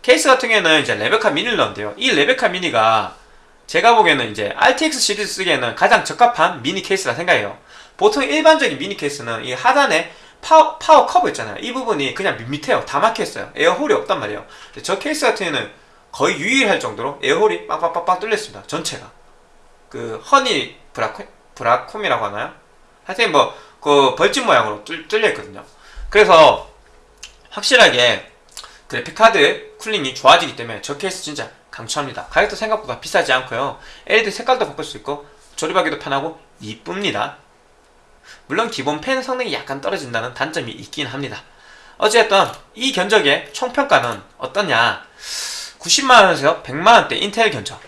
케이스 같은 경우에는 이제 레베카 미니를 넣은데요. 이 레베카 미니가 제가 보기에는 이제 RTX 시리즈 쓰기에는 가장 적합한 미니 케이스라 생각해요. 보통 일반적인 미니 케이스는 이 하단에 파워, 파워 커버 있잖아요. 이 부분이 그냥 밋밋해요. 다 막혀있어요. air hole이 없단 말이에요. 저 케이스 같은 경우에는 거의 유일할 정도로 air hole이 빵빵빵빵 뚫렸습니다. 전체가. 그 honey 브라콤, 브라콤이라고 하나요? 하여튼 뭐 그 벌집 모양으로 뚫, 뚫려 있거든요. 그래서 확실하게 그래픽카드 쿨링이 좋아지기 때문에 저 케이스 진짜 강추합니다. 가격도 생각보다 비싸지 않고요. LED 색깔도 바꿀 수 있고 조립하기도 편하고 이쁩니다. 물론 기본 팬 성능이 약간 떨어진다는 단점이 있긴 합니다. 어쨌든 이 견적의 총평가는 어떠냐 90만원에서 100만원대 인텔 견적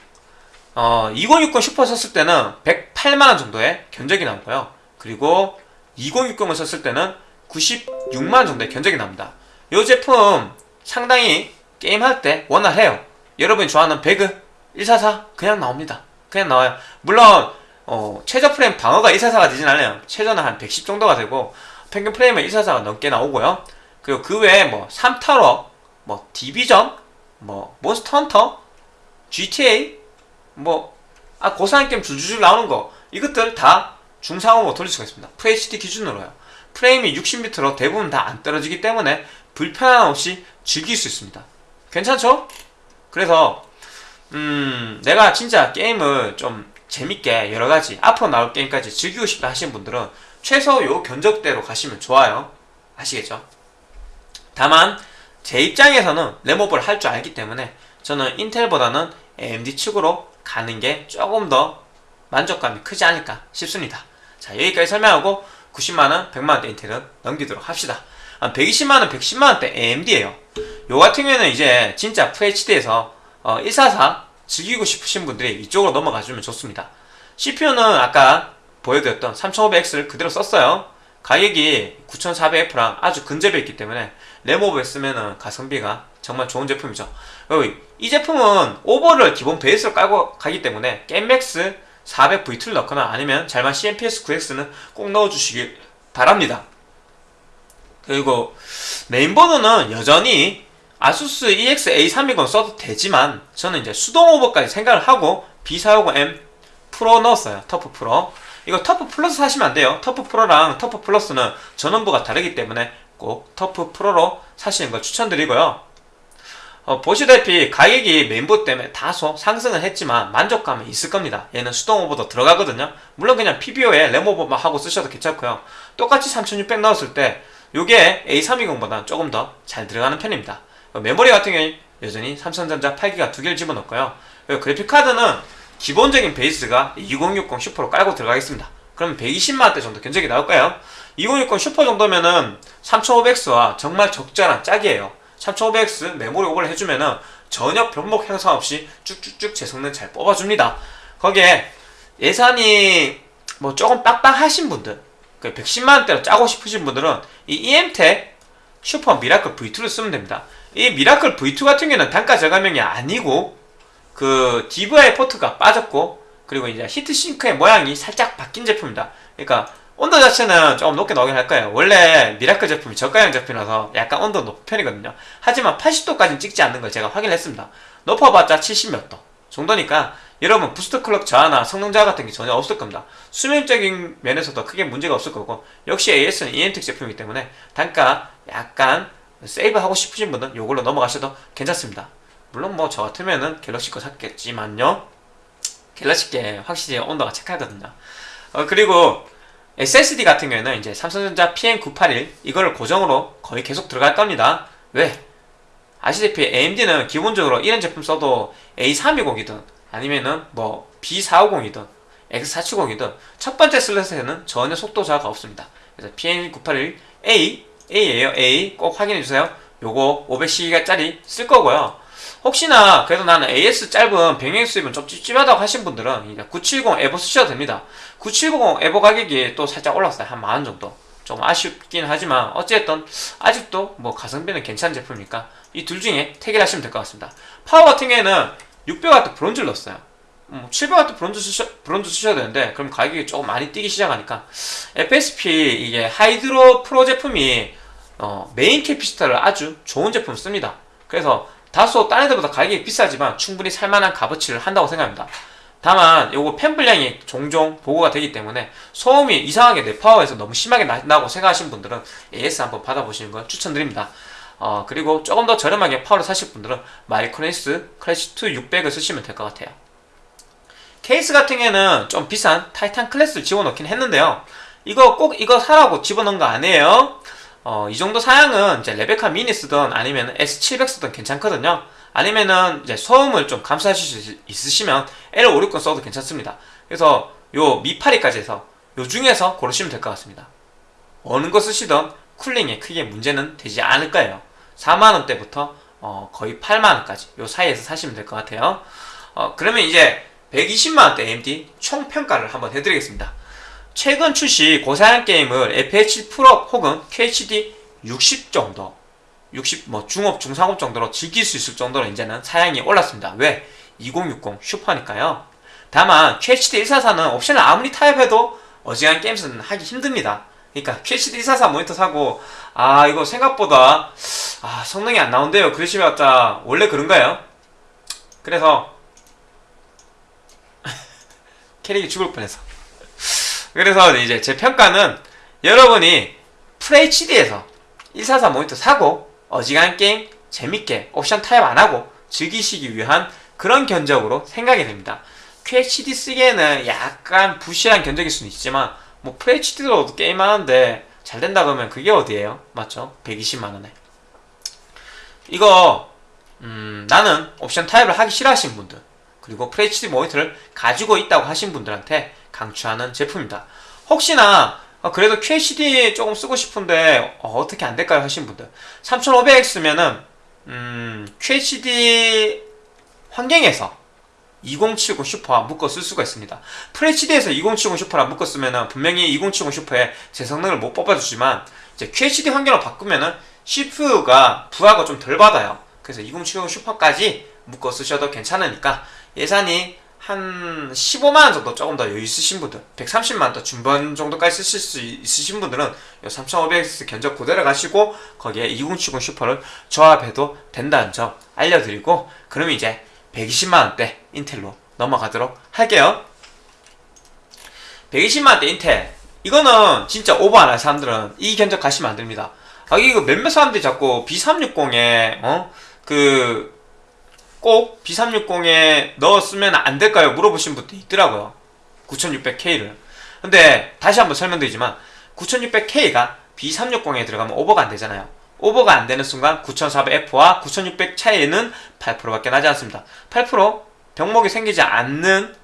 어, 2060 슈퍼 썼을 때는 108만원 정도의 견적이 나오고요 그리고 2060을 썼을 때는 96만원 정도의 견적이 나옵니다 이 제품 상당히 게임할 때 원활해요. 여러분이 좋아하는 배그 144 그냥 나옵니다. 그냥 나와요. 물론 어, 최저 프레임 방어가 144가 되진 않아요. 최저는 한 110 정도가 되고 평균 프레임은 144가 넘게 나오고요. 그리고 그 외에 뭐 3타로, 뭐 디비전, 뭐 몬스터 헌터, GTA, 뭐 아, 고사양 게임 줄줄줄 나오는 거 이것들 다 중상으로 돌릴 수가 있습니다. FHD 기준으로요. 프레임이 60m로 대부분 다 안 떨어지기 때문에 불편함 없이 즐길 수 있습니다. 괜찮죠? 그래서 음, 내가 진짜 게임을 좀 재밌게 여러 가지 앞으로 나올 게임까지 즐기고 싶다 하시는 분들은 최소 요 견적대로 가시면 좋아요. 아시겠죠? 다만 제 입장에서는 레모버를 할줄 알기 때문에 저는 인텔보다는 AMD 측으로 가는 게 조금 더 만족감이 크지 않을까 싶습니다. 자 여기까지 설명하고 90만원, 100만원대 인텔은 넘기도록 합시다. 120만원, 110만원대 AMD에요. 요 같은 경우에는 이제 진짜 FHD에서 어, 144 즐기고 싶으신 분들이 이쪽으로 넘어가주면 좋습니다. CPU는 아까 보여드렸던 3500X를 그대로 썼어요. 가격이 9400F랑 아주 근접해 있기 때문에 램오버해 쓰면은 가성비가 정말 좋은 제품이죠. 이 제품은 오버를 기본 베이스로 깔고 가기 때문에 GameMax 400V2를 넣거나 아니면 Zalman CNPS 9X는 꼭 넣어주시길 바랍니다. 그리고 메인보드는 여전히 ASUS EX-A320 써도 되지만 저는 이제 수동 오버까지 생각을 하고 B450M Pro 넣었어요. TUF Pro. 이거 TUF Plus 사시면 안 돼요. TUF Pro랑 TUF Plus는 전원부가 다르기 때문에 꼭 TUF Pro로 사시는 걸 추천드리고요. 어, 보시다시피 가격이 메인보드 때문에 다소 상승은 했지만 만족감은 있을 겁니다. 얘는 수동 오버도 들어가거든요. 물론 그냥 PBO에 램오버만 하고 쓰셔도 괜찮고요. 똑같이 3600 넣었을 때 이게 A320보다 조금 더 잘 들어가는 편입니다. 어, 메모리 같은 경우에 여전히 삼성전자 8기가 두 개를 집어넣고요. 그래픽카드는 기본적인 베이스가 2060 Super로 깔고 들어가겠습니다. 그러면 120만원대 정도 견적이 나올까요? 2060 슈퍼 정도면은 3500X와 정말 적절한 짝이에요. 3500X 메모리 오버를 해주면은 전혀 병목 현상 없이 쭉쭉쭉 제 성능 잘 뽑아줍니다. 거기에 예산이 뭐 조금 빡빡하신 분들, 110만원대로 그 짜고 싶으신 분들은 이 EMTEK Super Miracle V2를 쓰면 됩니다. 이 Miracle V2 같은 경우는 단가 저감형이 아니고 그 DVI 포트가 빠졌고 그리고 이제 heatsink의 모양이 살짝 바뀐 제품입니다. 그러니까 온도 자체는 조금 높게 나오긴 할 거예요. 원래 Miracle 제품이 저가형 제품이라서 약간 온도 높은 편이거든요. 하지만 80도까지는 찍지 않는 걸 제가 확인했습니다. 높아봤자 70몇 도 정도니까 여러분 boost clock 저하나 성능 저하 같은 게 전혀 없을 겁니다. 수명적인 면에서도 크게 문제가 없을 거고 역시 AS는 EMTEK 제품이기 때문에 단가 약간 세이브 하고 싶으신 분은 이걸로 넘어가셔도 괜찮습니다. 물론 뭐 저 같으면은 갤럭시 거 샀겠지만요. 갤럭시 게 확실히 온도가 착하거든요. 어, 그리고 SSD 같은 경우에는 이제 삼성전자 PM981 이거를 고정으로 거의 계속 들어갈 겁니다. 왜? 아시다시피 AMD는 기본적으로 이런 제품 써도 A320이든 아니면은 뭐 B450이든 X470이든 첫 번째 슬롯에는 전혀 속도 저하가 없습니다. 그래서 PM981A A예요 A 꼭 확인해주세요. 요거 510기가짜리 쓸 거고요. 혹시나 그래도 나는 AS 짧은 병행 수입은 좀 찝찝하다고 하신 분들은 이제 970 EVO 쓰셔도 됩니다. 970 EVO 가격이 또 살짝 올랐어요. 한 만원 정도. 좀 아쉽긴 하지만 어쨌든 아직도 뭐 가성비는 괜찮은 제품이니까 이 둘 중에 택일하시면 될 것 같습니다. 파워 같은 경우에는 600W 브론즈를 넣었어요. 700W 음, 브론즈, 쓰셔, 브론즈 쓰셔야 되는데 그럼 가격이 조금 많이 뛰기 시작하니까 FSP 이게 Hydro Pro 제품이 어, 메인 캐피시터를 아주 좋은 제품 씁니다. 그래서 다소 딴 애들보다 가격이 비싸지만 충분히 살만한 값어치를 한다고 생각합니다. 다만 요거 팬 불량이 종종 보고가 되기 때문에 소음이 이상하게 내 파워에서 너무 심하게 나고 생각하시는 분들은 AS 한번 받아보시는 걸 추천드립니다. 어, 그리고 조금 더 저렴하게 파워를 사실 분들은 Micronics Classy2 600을 쓰시면 될 것 같아요. 케이스 같은 경우에는 좀 비싼 타이탄 클래스를 집어넣긴 했는데요. 이거 꼭 이거 사라고 집어넣은 거 아니에요. 어, 이 정도 사양은 이제 레베카 미니 쓰던 아니면 S700 쓰던 괜찮거든요. 아니면은 이제 소음을 좀 감수하실 수 있으시면 L560 써도 괜찮습니다. 그래서 요 미파리까지 해서 요 중에서 고르시면 될 것 같습니다. 어느 거 쓰시던 쿨링에 크게 문제는 되지 않을 거예요. 4만원대부터 어, 거의 8만원까지 요 사이에서 사시면 될 것 같아요. 어, 그러면 이제 120만원대 AMD 총평가를 한번 해드리겠습니다. 최근 출시 고사양 게임을 FH 프로 혹은 QHD 60 정도 60, 뭐 중업, 중상업 정도로 즐길 수 있을 정도로 이제는 사양이 올랐습니다. 왜? 2060 슈퍼니까요. 다만 QHD 144는 옵션을 아무리 타협해도 어지간한 게임은 하기 힘듭니다. 그러니까 QHD 144 모니터 사고 아 이거 생각보다 아 성능이 안 나온대요. 그러시면 다 원래 그런가요? 그래서 캐릭이 죽을 뻔해서 그래서 이제 제 평가는 여러분이 FHD에서 144 모니터 사고 어지간한 게임 재밌게 옵션 타협 안 하고 즐기시기 위한 그런 견적으로 생각이 됩니다. QHD 쓰기에는 약간 부실한 견적일 수는 있지만 뭐 FHD로도 게임하는데 잘 된다 그러면 그게 어디예요? 맞죠? 120만원에 이거 음, 나는 옵션 타입을 하기 싫어하시는 분들 그리고 FHD 모니터를 가지고 있다고 하신 분들한테 강추하는 제품입니다 혹시나 어, 그래도 QHD 조금 쓰고 싶은데 어, 떻게 안될까요 하신 분들 3500X면은 음, QHD 환경에서 2070 슈퍼와 묶어 쓸 수가 있습니다. FHD에서 2070 슈퍼랑 묶어 쓰면은 분명히 2070 슈퍼에 제 성능을 못 뽑아주지만 이제 QHD 환경으로 바꾸면은 CPU가 부하가 좀 덜 받아요. 그래서 2070 슈퍼까지 묶어 쓰셔도 괜찮으니까 예산이 한 15만원 정도 조금 더 여유 있으신 분들 130만원 더 중반 정도까지 쓰실 수 있으신 분들은 3500X 견적 그대로 가시고 거기에 2070 슈퍼를 조합해도 된다는 점 알려드리고 그러면 이제 120만원대 인텔로 넘어가도록 할게요. 120만원대 인텔. 이거는 진짜 오버 안 할 사람들은 이 견적 가시면 안됩니다. 아 이거 몇몇 사람들이 자꾸 B360에 어? 그 꼭 B360에 넣었으면 안 될까요? 물어보신 분도 있더라고요 9600K를 근데 다시 한번 설명드리지만 9600K가 B360에 들어가면 오버가 안 되잖아요 오버가 안 되는 순간 9400F와 9600 차이는 8%밖에 나지 않습니다. 8% 병목이 생기지 않는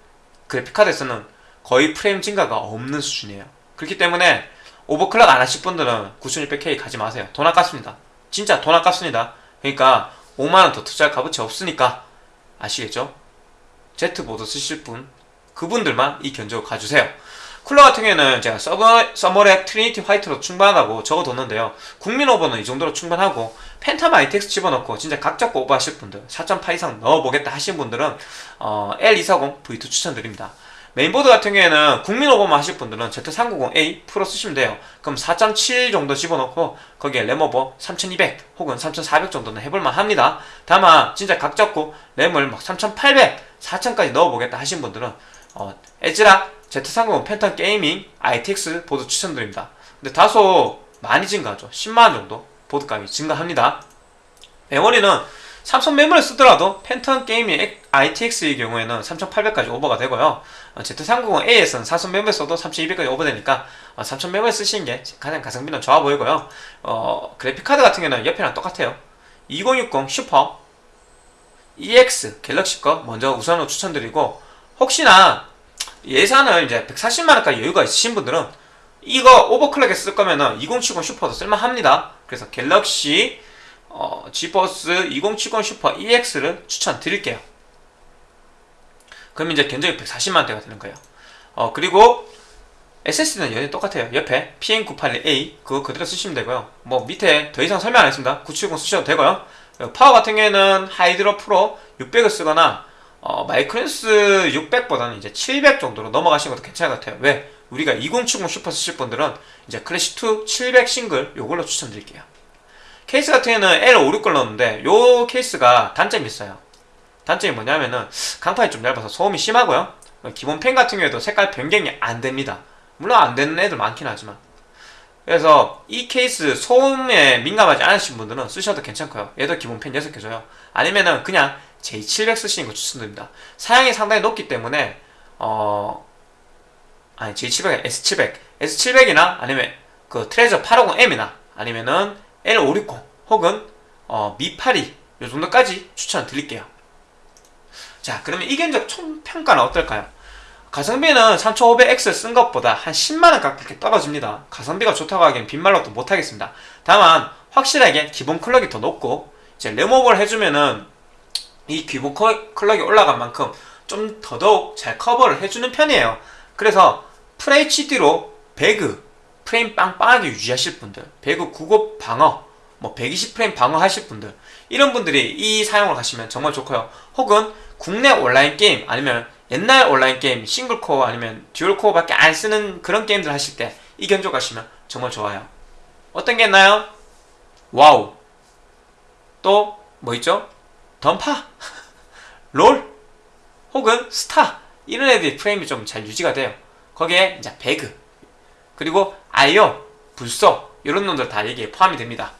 그래픽카드에서는 거의 프레임 증가가 없는 수준이에요. 그렇기 때문에 overclock 안 하실 분들은 9600K 가지 마세요. 돈 아깝습니다. 진짜 돈 아깝습니다. 그러니까 5만원 더 투자할 값어치 없으니까 아시겠죠? Z보드 쓰실 분 그분들만 이 견적을 가주세요. 쿨러 같은 경우에는 제가 서버, Thermolab Trinity White로 충분하다고 적어뒀는데요. 국민 오버는 이 정도로 충분하고 Phantom ITX 집어넣고 진짜 각 잡고 오버하실 분들 4.8 이상 넣어보겠다 하신 분들은 어, L240 V2 추천드립니다. 메인보드 같은 경우에는 국민 오버만 하실 분들은 Z390A Pro 쓰시면 돼요. 그럼 4.7 정도 집어넣고 거기에 램오버 3200 혹은 3400 정도는 해볼만 합니다. 다만 진짜 각 잡고 램을 막 3800, 4000까지 넣어보겠다 하신 분들은 어, ASRock Z390 Phantom Gaming ITX 보드 추천드립니다. 근데 다소 많이 증가하죠. 10만원 정도 보드값이 증가합니다. 메모리는 삼성 메모리 쓰더라도 Phantom Gaming ITX의 경우에는 3800까지 오버가 되고요. Z390A에서는 삼성 메모리 써도 3200까지 오버되니까 3000 메모리 쓰시는 게 가장 가성비는 좋아 보이고요. 어, 그래픽카드 같은 경우는 옆이랑 똑같아요. 2060 Super EX Galaxy 거 먼저 우선으로 추천드리고 혹시나 예산을 이제 140만원까지 여유가 있으신 분들은 이거 overclock에 쓸 거면은 2070 Super도 쓸만합니다. 그래서 Galaxy 어, 지버스 2070 Super EX를 추천드릴게요. 그럼 이제 견적이 140만원대가 되는 거예요. 어, 그리고 SSD는 여전히 똑같아요. 옆에 PM981A 그거 그대로 쓰시면 되고요. 뭐 밑에 더 이상 설명 안 했습니다. 970 쓰셔도 되고요. 파워 같은 경우에는 Hydro Pro 600을 쓰거나 어, Micronics 600보다는 이제 700 정도로 넘어가시는 것도 괜찮을 것 같아요. 왜? 우리가 2070 슈퍼 쓰실 분들은 이제 Classy2 700 싱글 요걸로 추천드릴게요. 케이스 같은 경우는 L560 걸 넣었는데 요 케이스가 단점이 있어요. 단점이 뭐냐면은 강판이 좀 얇아서 소음이 심하고요. 기본 팬 같은 경우에도 색깔 변경이 안 됩니다. 물론 안 되는 애들 많긴 하지만. 그래서 이 케이스 소음에 민감하지 않으신 분들은 쓰셔도 괜찮고요. 얘도 기본 팬 6개 줘요. 아니면은 그냥 J700 쓰시는 거 추천드립니다. 사양이 상당히 높기 때문에 어 아니 J700, S700, S700이나 아니면 그 트레저 850M이나 아니면은 L560 혹은 어, 미82 요 정도까지 추천드릴게요. 자 그러면 이 견적 총 평가는 어떨까요? 가성비는 3500X 쓴 것보다 한 10만원 가깝게 떨어집니다. 가성비가 좋다고 하기엔 빈말로 또 못하겠습니다. 다만 확실하게 기본 클럭이 더 높고 이제 램오버를 해주면은 이 기본 클럭이 올라간 만큼 좀 더더욱 잘 커버를 해주는 편이에요 그래서 FHD로 배그 프레임 빵빵하게 유지하실 분들 배그 9급 방어 뭐 120프레임 방어하실 분들 이런 분들이 이 사용을 하시면 정말 좋고요. 혹은 국내 온라인 게임 아니면 옛날 온라인 게임 싱글코어 아니면 듀얼코어 밖에 안 쓰는 그런 게임들 하실 때 이 견적 하시면 정말 좋아요. 어떤 게 있나요? 와우. 또 뭐 있죠? 던파. 롤. 혹은 스타. 이런 애들이 프레임이 좀 잘 유지가 돼요. 거기에 이제 배그. 그리고 아이온, 블소 이런 놈들 다 여기에 포함이 됩니다.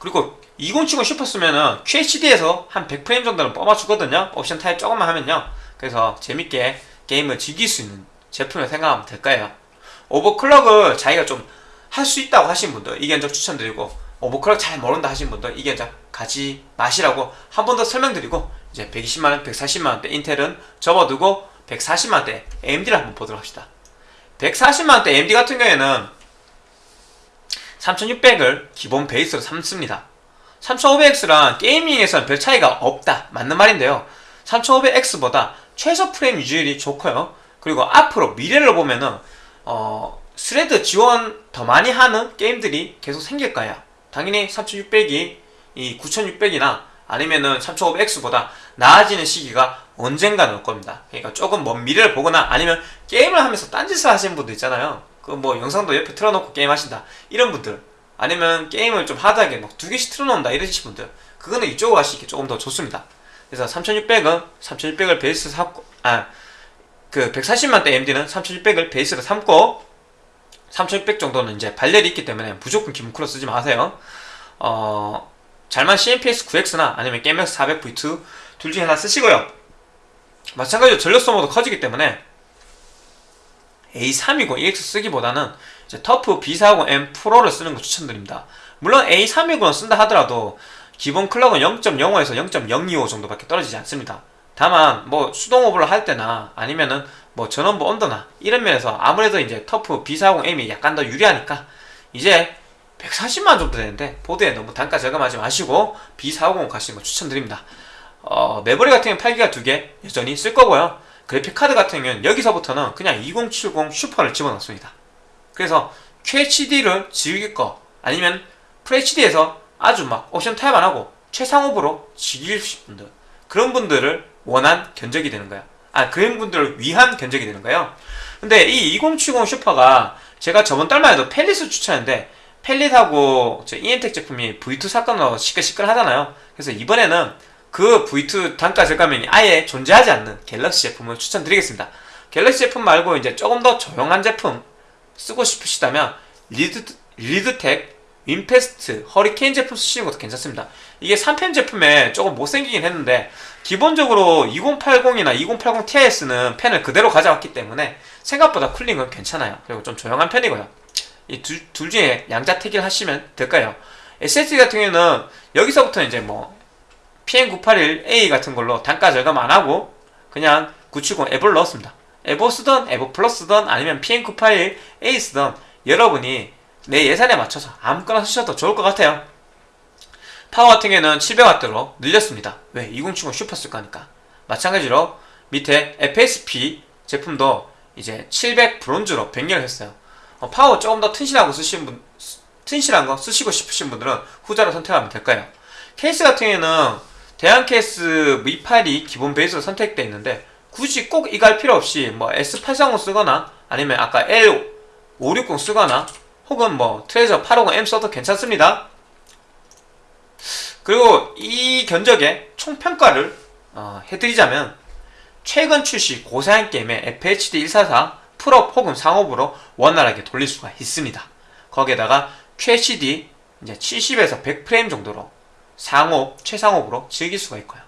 그리고 2070 슈퍼 쓰면은 QHD에서 한 100프레임 정도는 뽑아주거든요. 옵션 타협 조금만 하면요. 그래서 재밌게 게임을 즐길 수 있는 제품을 생각하면 될 거예요. 오버클럭을 자기가 좀 할 수 있다고 하신 분들 이 견적 추천드리고 오버클럭 잘 모른다 하신 분들 이 견적 가지 마시라고 한 번 더 설명드리고 이제 120만원, 140만원대 인텔은 접어두고 140만원대 AMD를 한번 보도록 합시다. 140만원대 AMD 같은 경우에는 3600을 기본 베이스로 삼습니다. 3500X랑 게이밍에서는 별 차이가 없다. 맞는 말인데요. 3500X보다 최소 프레임 유지율이 좋고요. 그리고 앞으로 미래를 보면은 어, thread 지원 더 많이 하는 게임들이 계속 생길 거예요. 당연히 3600이 이 9600이나 아니면은 3500X보다 나아지는 시기가 언젠가는 올 겁니다. 그러니까 조금 먼 미래를 보거나 아니면 게임을 하면서 딴짓을 하시는 분도 있잖아요. 그 뭐 영상도 옆에 틀어놓고 게임 하신다. 이런 분들. 아니면 게임을 좀 하드하게 막 두 개씩 틀어놓는다. 이러신 분들. 그거는 이쪽으로 가시기 조금 더 좋습니다. 그래서 3600은 3600을 베이스 삼고, 아, 그 140만대 AMD는 3600을 베이스로 삼고, 3600 정도는 이제 발열이 있기 때문에 무조건 기본 쿨러 쓰지 마세요. 어, 잘만 CMPS 9X나 아니면 게임X 400V2 둘 중에 하나 쓰시고요. 마찬가지로 전력 소모도 커지기 때문에 A320 EX 쓰기보다는 이제 터프 B40M 프로를 쓰는 거 추천드립니다. 물론 A320을 쓴다 하더라도 기본 클럭은 0.05에서 0.025 정도밖에 떨어지지 않습니다. 다만 뭐 수동 오버를 할 때나 아니면은 뭐 전원부 온도나 이런 면에서 아무래도 이제 터프 B450M이 약간 더 유리하니까 이제 140만 정도 되는데 보드에 너무 단가 절감하지 마시고 B450 가시는 거 추천드립니다. 어, 메모리 같은 경우는 8기가 2개 여전히 쓸 거고요. 그래픽 카드 같은 경우는 여기서부터는 그냥 2070 슈퍼를 집어넣습니다. 그래서 QHD를 즐길 거 아니면 FHD에서 아주 막 옵션 타협 안 하고 최상옵으로 즐기실 분들 그런 분들을 원한 견적이 되는 거야. 아 그런 분들을 위한 견적이 되는 거예요. 근데 이 2070 슈퍼가 제가 저번 달만 해도 펠릿을 추천했는데 펠릿하고 저 이엠텍 제품이 V2 사건으로 시끌시끌 하잖아요. 그래서 이번에는 그 V2 단가 절감면이 아예 존재하지 않는 갤럭시 제품을 추천드리겠습니다. 갤럭시 제품 말고 이제 조금 더 조용한 제품 쓰고 싶으시다면 리드, 리드텍, 윈패스트, 허리케인 제품 쓰시는 것도 괜찮습니다. 이게 3팬 제품에 조금 못생기긴 했는데 기본적으로 2080이나 2080 Ti 쓰는 팬을 그대로 가져왔기 때문에 생각보다 cooling은 괜찮아요. 그리고 좀 조용한 편이고요. 이 둘 중에 양자 택일 하시면 될까요? SSD 같은 경우는 여기서부터 이제 뭐 PM981A 같은 걸로 단가 절감 안 하고 그냥 970 에보를 넣었습니다. 에보 쓰던 에보 플러스 든 아니면 PM981A 쓰던 여러분이 내 예산에 맞춰서 아무거나 쓰셔도 좋을 것 같아요. 파워 같은 경우는 700W로 늘렸습니다. 왜? 2070 슈퍼 쓸 거니까. 마찬가지로 밑에 FSP 제품도 이제 700 브론즈로 변경을 했어요. 어, 파워 조금 더 튼실하고 거 쓰시는 분, 튼실한 거 쓰시고 싶으신 분들은 후자로 선택하면 될 거예요. 케이스 같은 경우에는 대양 케이스 V8이 기본 베이스로 선택되어 있는데 굳이 꼭 이거 할 필요 없이 뭐 S830 쓰거나 아니면 아까 L560 쓰거나 혹은 뭐 트레저 850M 써도 괜찮습니다. 그리고 이 견적의 총평가를 어, 해드리자면 최근 출시 고사양 게임의 FHD 144 풀옵 혹은 상옵으로 원활하게 돌릴 수가 있습니다. 거기에다가 QHD 이제 70에서 100프레임 정도로 상업, 최상업으로 즐길 수가 있고요.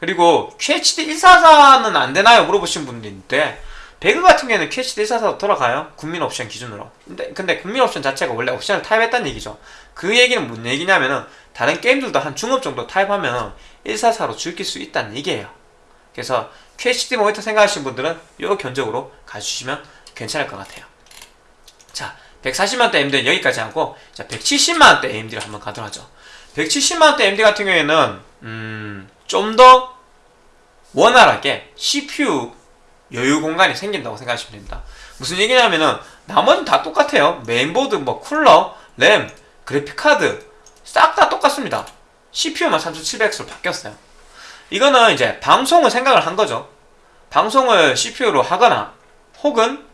그리고 QHD 144는 안 되나요? 물어보신 분들인데 배그 같은 경우에는 QHD 144도 돌아가요. 국민 옵션 기준으로. 근데, 근데 국민 옵션 자체가 원래 옵션을 타입했다는 얘기죠. 그 얘기는 무슨 얘기냐면은 다른 게임들도 한 중업 정도 타입하면 144로 즐길 수 있다는 얘기예요. 그래서 QHD 모니터 생각하시는 분들은 이 견적으로 가주시면 괜찮을 것 같아요. 자, 140만원대 AMD는 여기까지 하고 자, 170만원대 AMD를 한번 가도록 하죠. 170만원대 AMD 같은 경우에는 음, 좀 더 원활하게 CPU 여유 공간이 생긴다고 생각하시면 됩니다. 무슨 얘기냐면은 나머지는 다 똑같아요. 메인보드, 뭐 쿨러, 램, 그래픽카드 싹 다 똑같습니다. CPU만 3700X로 바뀌었어요. 이거는 이제 방송을 생각을 한 거죠. 방송을 CPU로 하거나 혹은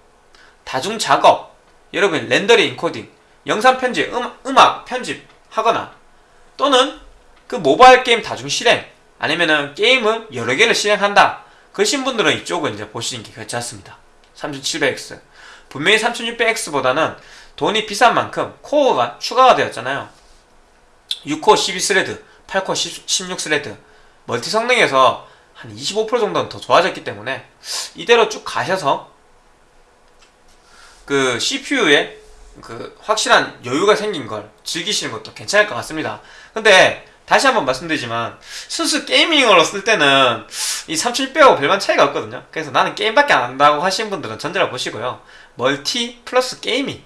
다중 작업, 여러분 렌더링 인코딩, 영상 편집, 음, 음악 편집 하거나 또는 그 모바일 게임 다중 실행 아니면은 게임을 여러 개를 실행한다. 그러신 분들은 이쪽을 이제 보시는 게 괜찮습니다. 3700X. 분명히 3600X보다는 돈이 비싼 만큼 코어가 추가가 되었잖아요. 6코어 12thread, 8코어 16thread. 멀티 성능에서 한 25% 정도는 더 좋아졌기 때문에 이대로 쭉 가셔서 그 CPU에 그 확실한 여유가 생긴 걸 즐기시는 것도 괜찮을 것 같습니다. 근데 다시 한번 말씀드리지만 순수 gaming으로 쓸 때는 이 3600하고 별반 차이가 없거든요. 그래서 나는 게임밖에 안 한다고 하시는 분들은 전자를 보시고요. 멀티 플러스 gaming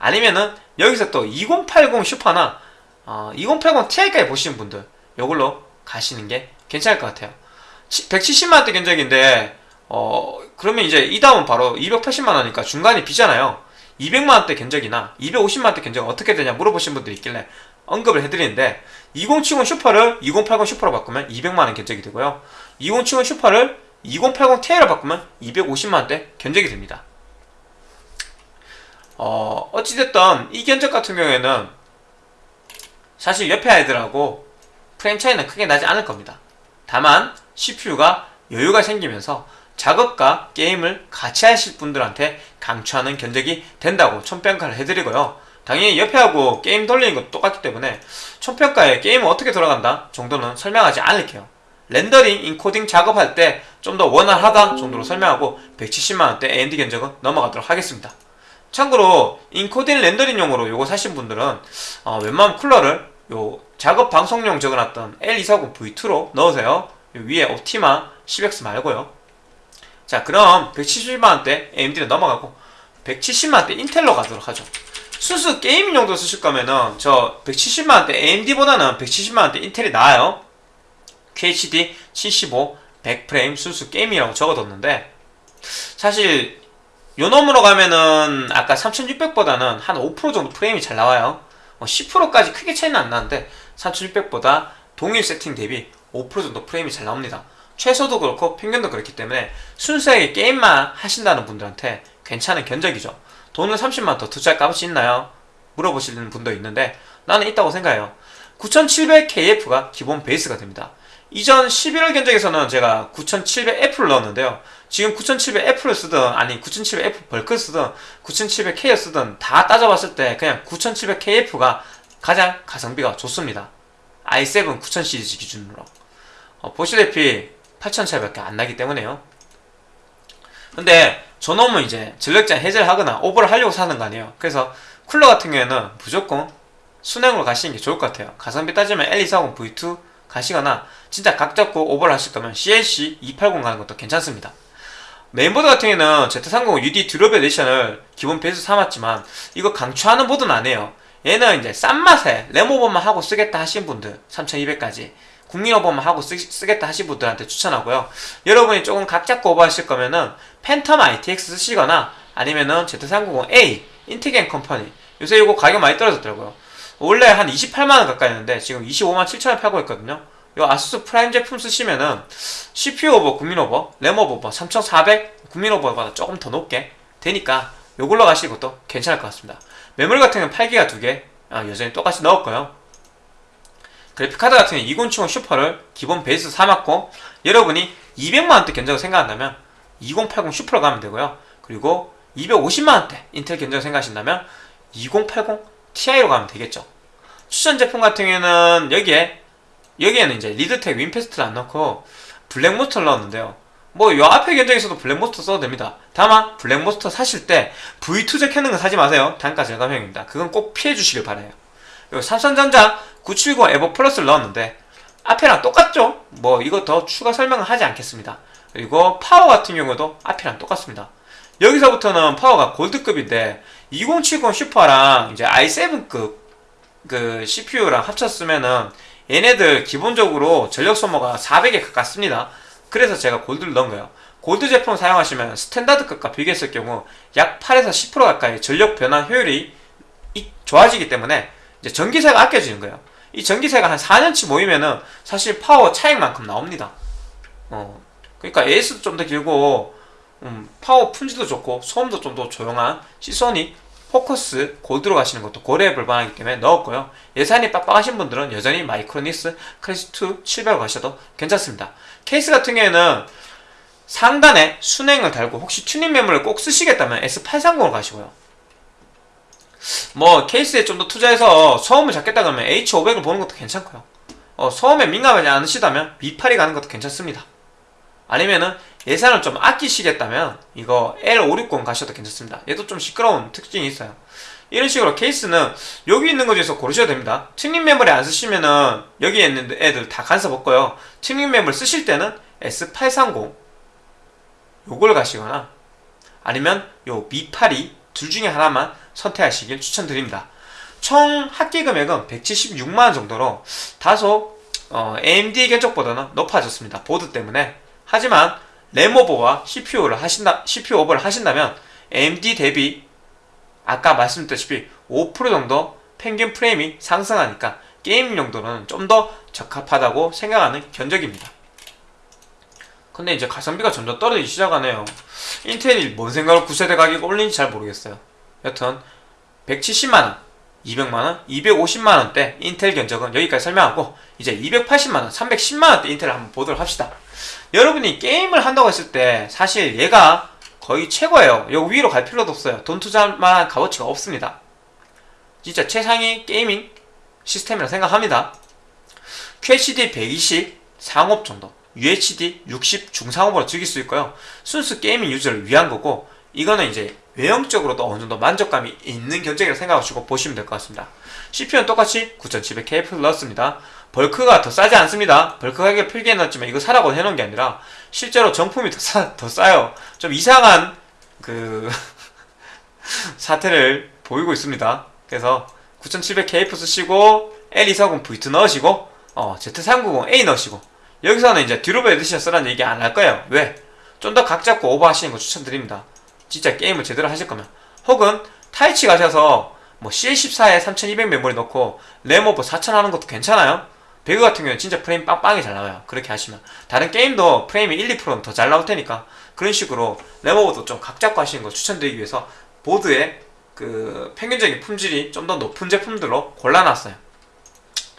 아니면은 여기서 또 2080 슈퍼나 어, 2080 Ti까지 보시는 분들 이걸로 가시는 게 괜찮을 것 같아요. 170만원대 견적인데 어 그러면 이제 이 다음 바로 280만원이니까 중간이 비잖아요. 200만원대 견적이나 250만원대 견적 어떻게 되냐 물어보신 분들이 있길래 언급을 해드리는데 2070 슈퍼를 2080 슈퍼로 바꾸면 200만원 견적이 되고요. 2070 슈퍼를 2080 Ti로 바꾸면 250만원대 견적이 됩니다. 어, 어찌됐든 이 견적 같은 경우에는 사실 옆에 아이들하고 프레임 차이는 크게 나지 않을 겁니다. 다만 CPU가 여유가 생기면서 작업과 게임을 같이 하실 분들한테 강추하는 견적이 된다고 총평가를 해드리고요. 당연히 옆에 하고 게임 돌리는 것도 똑같기 때문에 총평가에 게임은 어떻게 돌아간다 정도는 설명하지 않을게요. 렌더링, 인코딩 작업할 때 좀 더 원활하다 정도로 설명하고 170만원대 AMD 견적은 넘어가도록 하겠습니다. 참고로 인코딩 렌더링용으로 요거 사신 분들은 어, 웬만하면 쿨러를 요 작업 방송용 적어놨던 L240V2로 넣으세요. 위에 옵티마 10X 말고요. 자 그럼 170만원대 AMD는 넘어가고 170만원대 인텔로 가도록 하죠. 순수 gaming 용도 쓰실 거면은 저 170만원대 AMD보다는 170만원대 인텔이 나아요. QHD 75 100프레임 순수 게임이라고 적어뒀는데 사실 요 놈으로 가면은 아까 3600보다는 한 5% 정도 프레임이 잘 나와요. 10%까지 크게 차이는 안 나는데 3600보다 동일 세팅 대비 5% 정도 프레임이 잘 나옵니다. 최소도 그렇고 평균도 그렇기 때문에 순수하게 게임만 하신다는 분들한테 괜찮은 견적이죠 돈을 30만 더 투자할 값이 있나요? 물어보시는 분도 있는데 나는 있다고 생각해요 9700KF가 기본 베이스가 됩니다 이전 11월 견적에서는 제가 9700F를 넣었는데요. 지금 9700F를 쓰든 아니 9700F 벌크 쓰든 9700K를 쓰든 다 따져봤을 때 그냥 9700KF가 가장 가성비가 좋습니다. i7 9000 시리즈 기준으로 어, 보시다시피 8,000차이밖에 안 나기 때문에요. 근데 저놈은 이제 전력장 해제를 하거나 오버를 하려고 사는 거 아니에요. 그래서 쿨러 같은 경우에는 무조건 수냉으로 가시는 게 좋을 것 같아요. 가성비 따지면 L240 V2 가시거나 진짜 각 잡고 오버를 하실 거면 CLC 280 가는 것도 괜찮습니다. 메인보드 같은 경우에는 Z390 UD 듀러블 에디션을 기본 베이스 삼았지만 이거 강추하는 보드는 아니에요. 얘는 이제 싼 맛에 램오버만 하고 쓰겠다 하신 분들 3200까지 국민 오버만 하고 쓰, 겠다 하신 분들한테 추천하고요. 여러분이 조금 각 잡고 오버하실 거면은 팬텀 ITX 쓰시거나 아니면은 Z390A 인티겐 컴퍼니 요새 이거 가격 많이 떨어졌더라고요. 원래 한 28만원 가까이 했는데 지금 25만 7천원 팔고 있거든요 이 아수스 프라임 제품 쓰시면은 CPU 오버, 국민 오버, 램 오버 3400 국민 오버보다 조금 더 높게 되니까 요걸로 가시는 것도 괜찮을 것 같습니다 메모리 같은 경우는 8기가 2개 아, 여전히 똑같이 넣었고요 그래픽카드 같은 경우는 2070 슈퍼를 기본 베이스 삼았고 여러분이 200만원대 견적을 생각한다면 2080 슈퍼로 가면 되고요. 그리고 250만원대 인텔 견적을 생각하신다면 2080 Ti로 가면 되겠죠. 추천 제품 같은 경우에는 여기에 여기에는 이제 리드텍 윈패스트를 안 넣고 블랙몬스터를 넣었는데요. 뭐 요 앞에 견적에서도 블랙몬스터 써도 됩니다. 다만 블랙몬스터 사실 때 V2 적혀 있는 거 사지 마세요. 단가 절감형입니다. 그건 꼭 피해 주시길 바라요 그리고 삼성전자 970 에보 플러스를 넣었는데 앞에랑 똑같죠 뭐 이거 더 추가 설명을 하지 않겠습니다 그리고 파워 같은 경우도 앞이랑 똑같습니다 여기서부터는 파워가 골드급인데 2070 슈퍼랑 이제 i7급 그 CPU랑 합쳤으면은 얘네들 기본적으로 전력 소모가 400에 가깝습니다. 그래서 제가 골드를 넣은 거예요. 골드 제품 사용하시면 standard급과 비교했을 경우 약 8에서 10% 가까이 전력 변환 효율이 좋아지기 때문에 이제 전기세가 아껴지는 거예요. 이 전기세가 한 4년치 모이면은 사실 파워 차익만큼 나옵니다. 어, 그러니까 AS도 좀 더 길고 음, 파워 품질도 좋고 소음도 좀 더 조용한 시소닉 포커스 골드로 가시는 것도 고려해 볼 만하기 때문에 넣었고요. 예산이 빡빡하신 분들은 여전히 마이크로닉스 클래식2 700 가셔도 괜찮습니다. 케이스 같은 경우에는 상단에 수랭을 달고 혹시 튜닝 메모리를 꼭 쓰시겠다면 S830을 가시고요. 뭐 케이스에 좀 더 투자해서 소음을 잡겠다 그러면 H500을 보는 것도 괜찮고요. 어, 소음에 민감하지 않으시다면 B82 가는 것도 괜찮습니다. 아니면은 예산을 좀 아끼시겠다면 이거 L560 가셔도 괜찮습니다. 얘도 좀 시끄러운 특징이 있어요. 이런 식으로 케이스는 여기 있는 거 중에서 고르셔도 됩니다. 튜닝 메모리 안 쓰시면은 여기에 있는 애들 다 간섭 없고요. 튜닝 메모리 쓰실 때는 S830 요걸 가시거나 아니면 요 B82 둘 중에 하나만 선택하시길 추천드립니다. 총 합계 금액은 176만원 정도로 다소 어, AMD 견적보다는 높아졌습니다. 보드 때문에 하지만 램오버와 CPU를 하신다, CPU 오버를 하신다면 AMD 대비 아까 말씀드렸다시피 5% 정도 평균 프레임이 상승하니까 게임 용도는 좀 더 적합하다고 생각하는 견적입니다. 근데 이제 가성비가 점점 떨어지기 시작하네요. 인텔이 뭔 생각을 9세대 가격 올린지 잘 모르겠어요. 여튼 170만원, 200만원, 250만원대 인텔 견적은 여기까지 설명하고 이제 280만원, 310만원대 인텔을 한번 보도록 합시다. 여러분이 게임을 한다고 했을 때 사실 얘가 거의 최고예요. 여기 위로 갈 필요도 없어요. 돈 투자할 만한 값어치가 없습니다. 진짜 최상위 게이밍 시스템이라 생각합니다. QHD 120 상업 정도, UHD 60 중상업으로 즐길 수 있고요. 순수 gaming 유저를 위한 거고 이거는 이제 외형적으로도 어느 정도 만족감이 있는 견적이라 생각하시고 보시면 될 것 같습니다. CPU는 똑같이 9700K 플러스입니다. 벌크가 더 싸지 않습니다. 벌크 가격 필기해 놨지만 이거 사라고 해놓은 게 아니라 실제로 정품이 더, 싸, 더 싸요. 좀 이상한 그 사태를 보이고 있습니다. 그래서 9700K 쓰시고 L240V2 넣으시고 어, Z390A 넣으시고 여기서는 이제 뒤로베 에디션 쓰라는 얘기 안 할 거예요. 왜? 좀 더 각 잡고 오버하시는 거 추천드립니다. 진짜 게임을 제대로 하실 거면 혹은 타이치 가셔서 뭐 CL14에 3200 메모리 넣고 램 오버 4000 하는 것도 괜찮아요. 배그 같은 경우는 진짜 프레임 빵빵히 잘 나와요. 그렇게 하시면 다른 게임도 프레임이 1, 2%는 더 잘 나올 테니까 그런 식으로 램 오버도 좀 각 잡고 하시는 거 추천드리기 위해서 보드의 그 평균적인 품질이 좀 더 높은 제품들로 골라놨어요.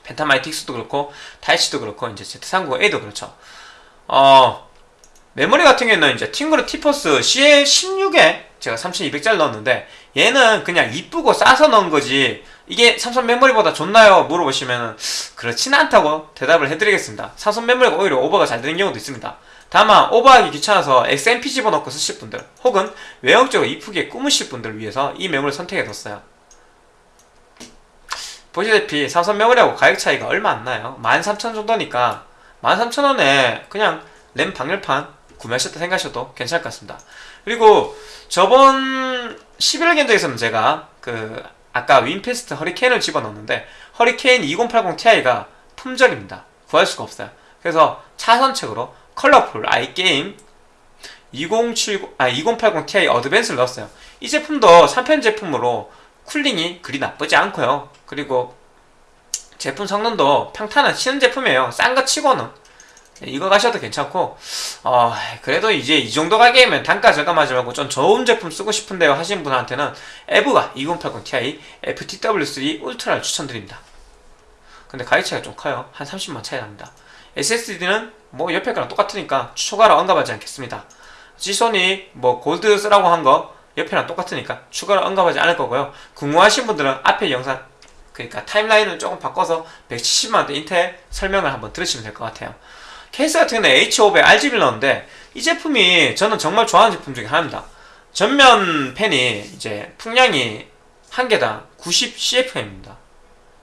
펜타마이틱스도 그렇고 타이치도 그렇고 이제 Z390A도 그렇죠. 어 메모리 같은 경우는 이제 팅그르 티퍼스 CL16에 제가 3200짜리 넣었는데 얘는 그냥 이쁘고 싸서 넣은 거지 이게 삼성 메모리보다 좋나요? 물어보시면 그렇진 않다고 대답을 해드리겠습니다. 삼성 메모리가 오히려 오버가 잘 되는 경우도 있습니다. 다만 오버하기 귀찮아서 XMP 집어넣고 쓰실 분들 혹은 외형적으로 이쁘게 꾸미실 분들을 위해서 이 메모리 선택해뒀어요. 보시다시피 삼성 메모리하고 가격 차이가 얼마 안 나요. 13,000 정도니까 13,000원에 그냥 램 방열판 구매하셨다 생각하셔도 괜찮을 것 같습니다. 그리고 저번 11월 견적에서는 제가 그 아까 윈패스트 허리케인을 집어넣었는데 허리케인 2080 Ti가 품절입니다. 구할 수가 없어요. 그래서 차선책으로 컬러풀 아이게임 2070, 아, 2080 Ti 어드밴스를 넣었어요. 이 제품도 3편 제품으로 쿨링이 그리 나쁘지 않고요. 그리고 제품 성능도 평탄한 치는 제품이에요. 싼 거 치고는. 이거 가셔도 괜찮고 어, 그래도 이제 이 정도 가격이면 단가 절감하지 말고 좀 좋은 제품 쓰고 싶은데요 하시는 분한테는 에브가 2080 Ti FTW3 울트라를 추천드립니다. 근데 가격 차이가 좀 커요. 한 30만 차이 납니다. SSD는 뭐 옆에 거랑 똑같으니까 추가로 언급하지 않겠습니다. 지소니 뭐 골드 쓰라고 한 거 옆에랑 똑같으니까 추가로 언급하지 않을 거고요. 궁금하신 분들은 앞에 영상 그러니까 타임라인을 조금 바꿔서 170만원대 인텔 설명을 한번 들으시면 될 것 같아요 케이스 같은 경우는 H500 RGB를 넣었는데 이 제품이 저는 정말 좋아하는 제품 중에 하나입니다. 전면 팬이 이제 풍량이 한 개당 90 CFM입니다.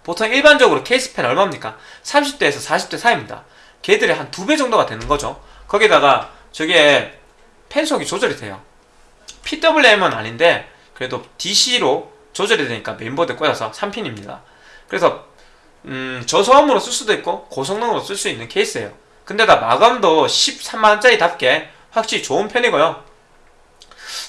보통 일반적으로 케이스 팬 얼마입니까? 30대에서 40대 사이입니다. 걔들이 한두 배 정도가 되는 거죠. 거기다가 저게 팬속이 조절이 돼요. PWM은 아닌데 그래도 DC로 조절이 되니까 메인보드에 꽂아서 3핀입니다. 그래서 음, 저소음으로 쓸 수도 있고 고성능으로 쓸 수 있는 케이스예요. 그런데다 마감도 13만원짜리답게 확실히 좋은 편이고요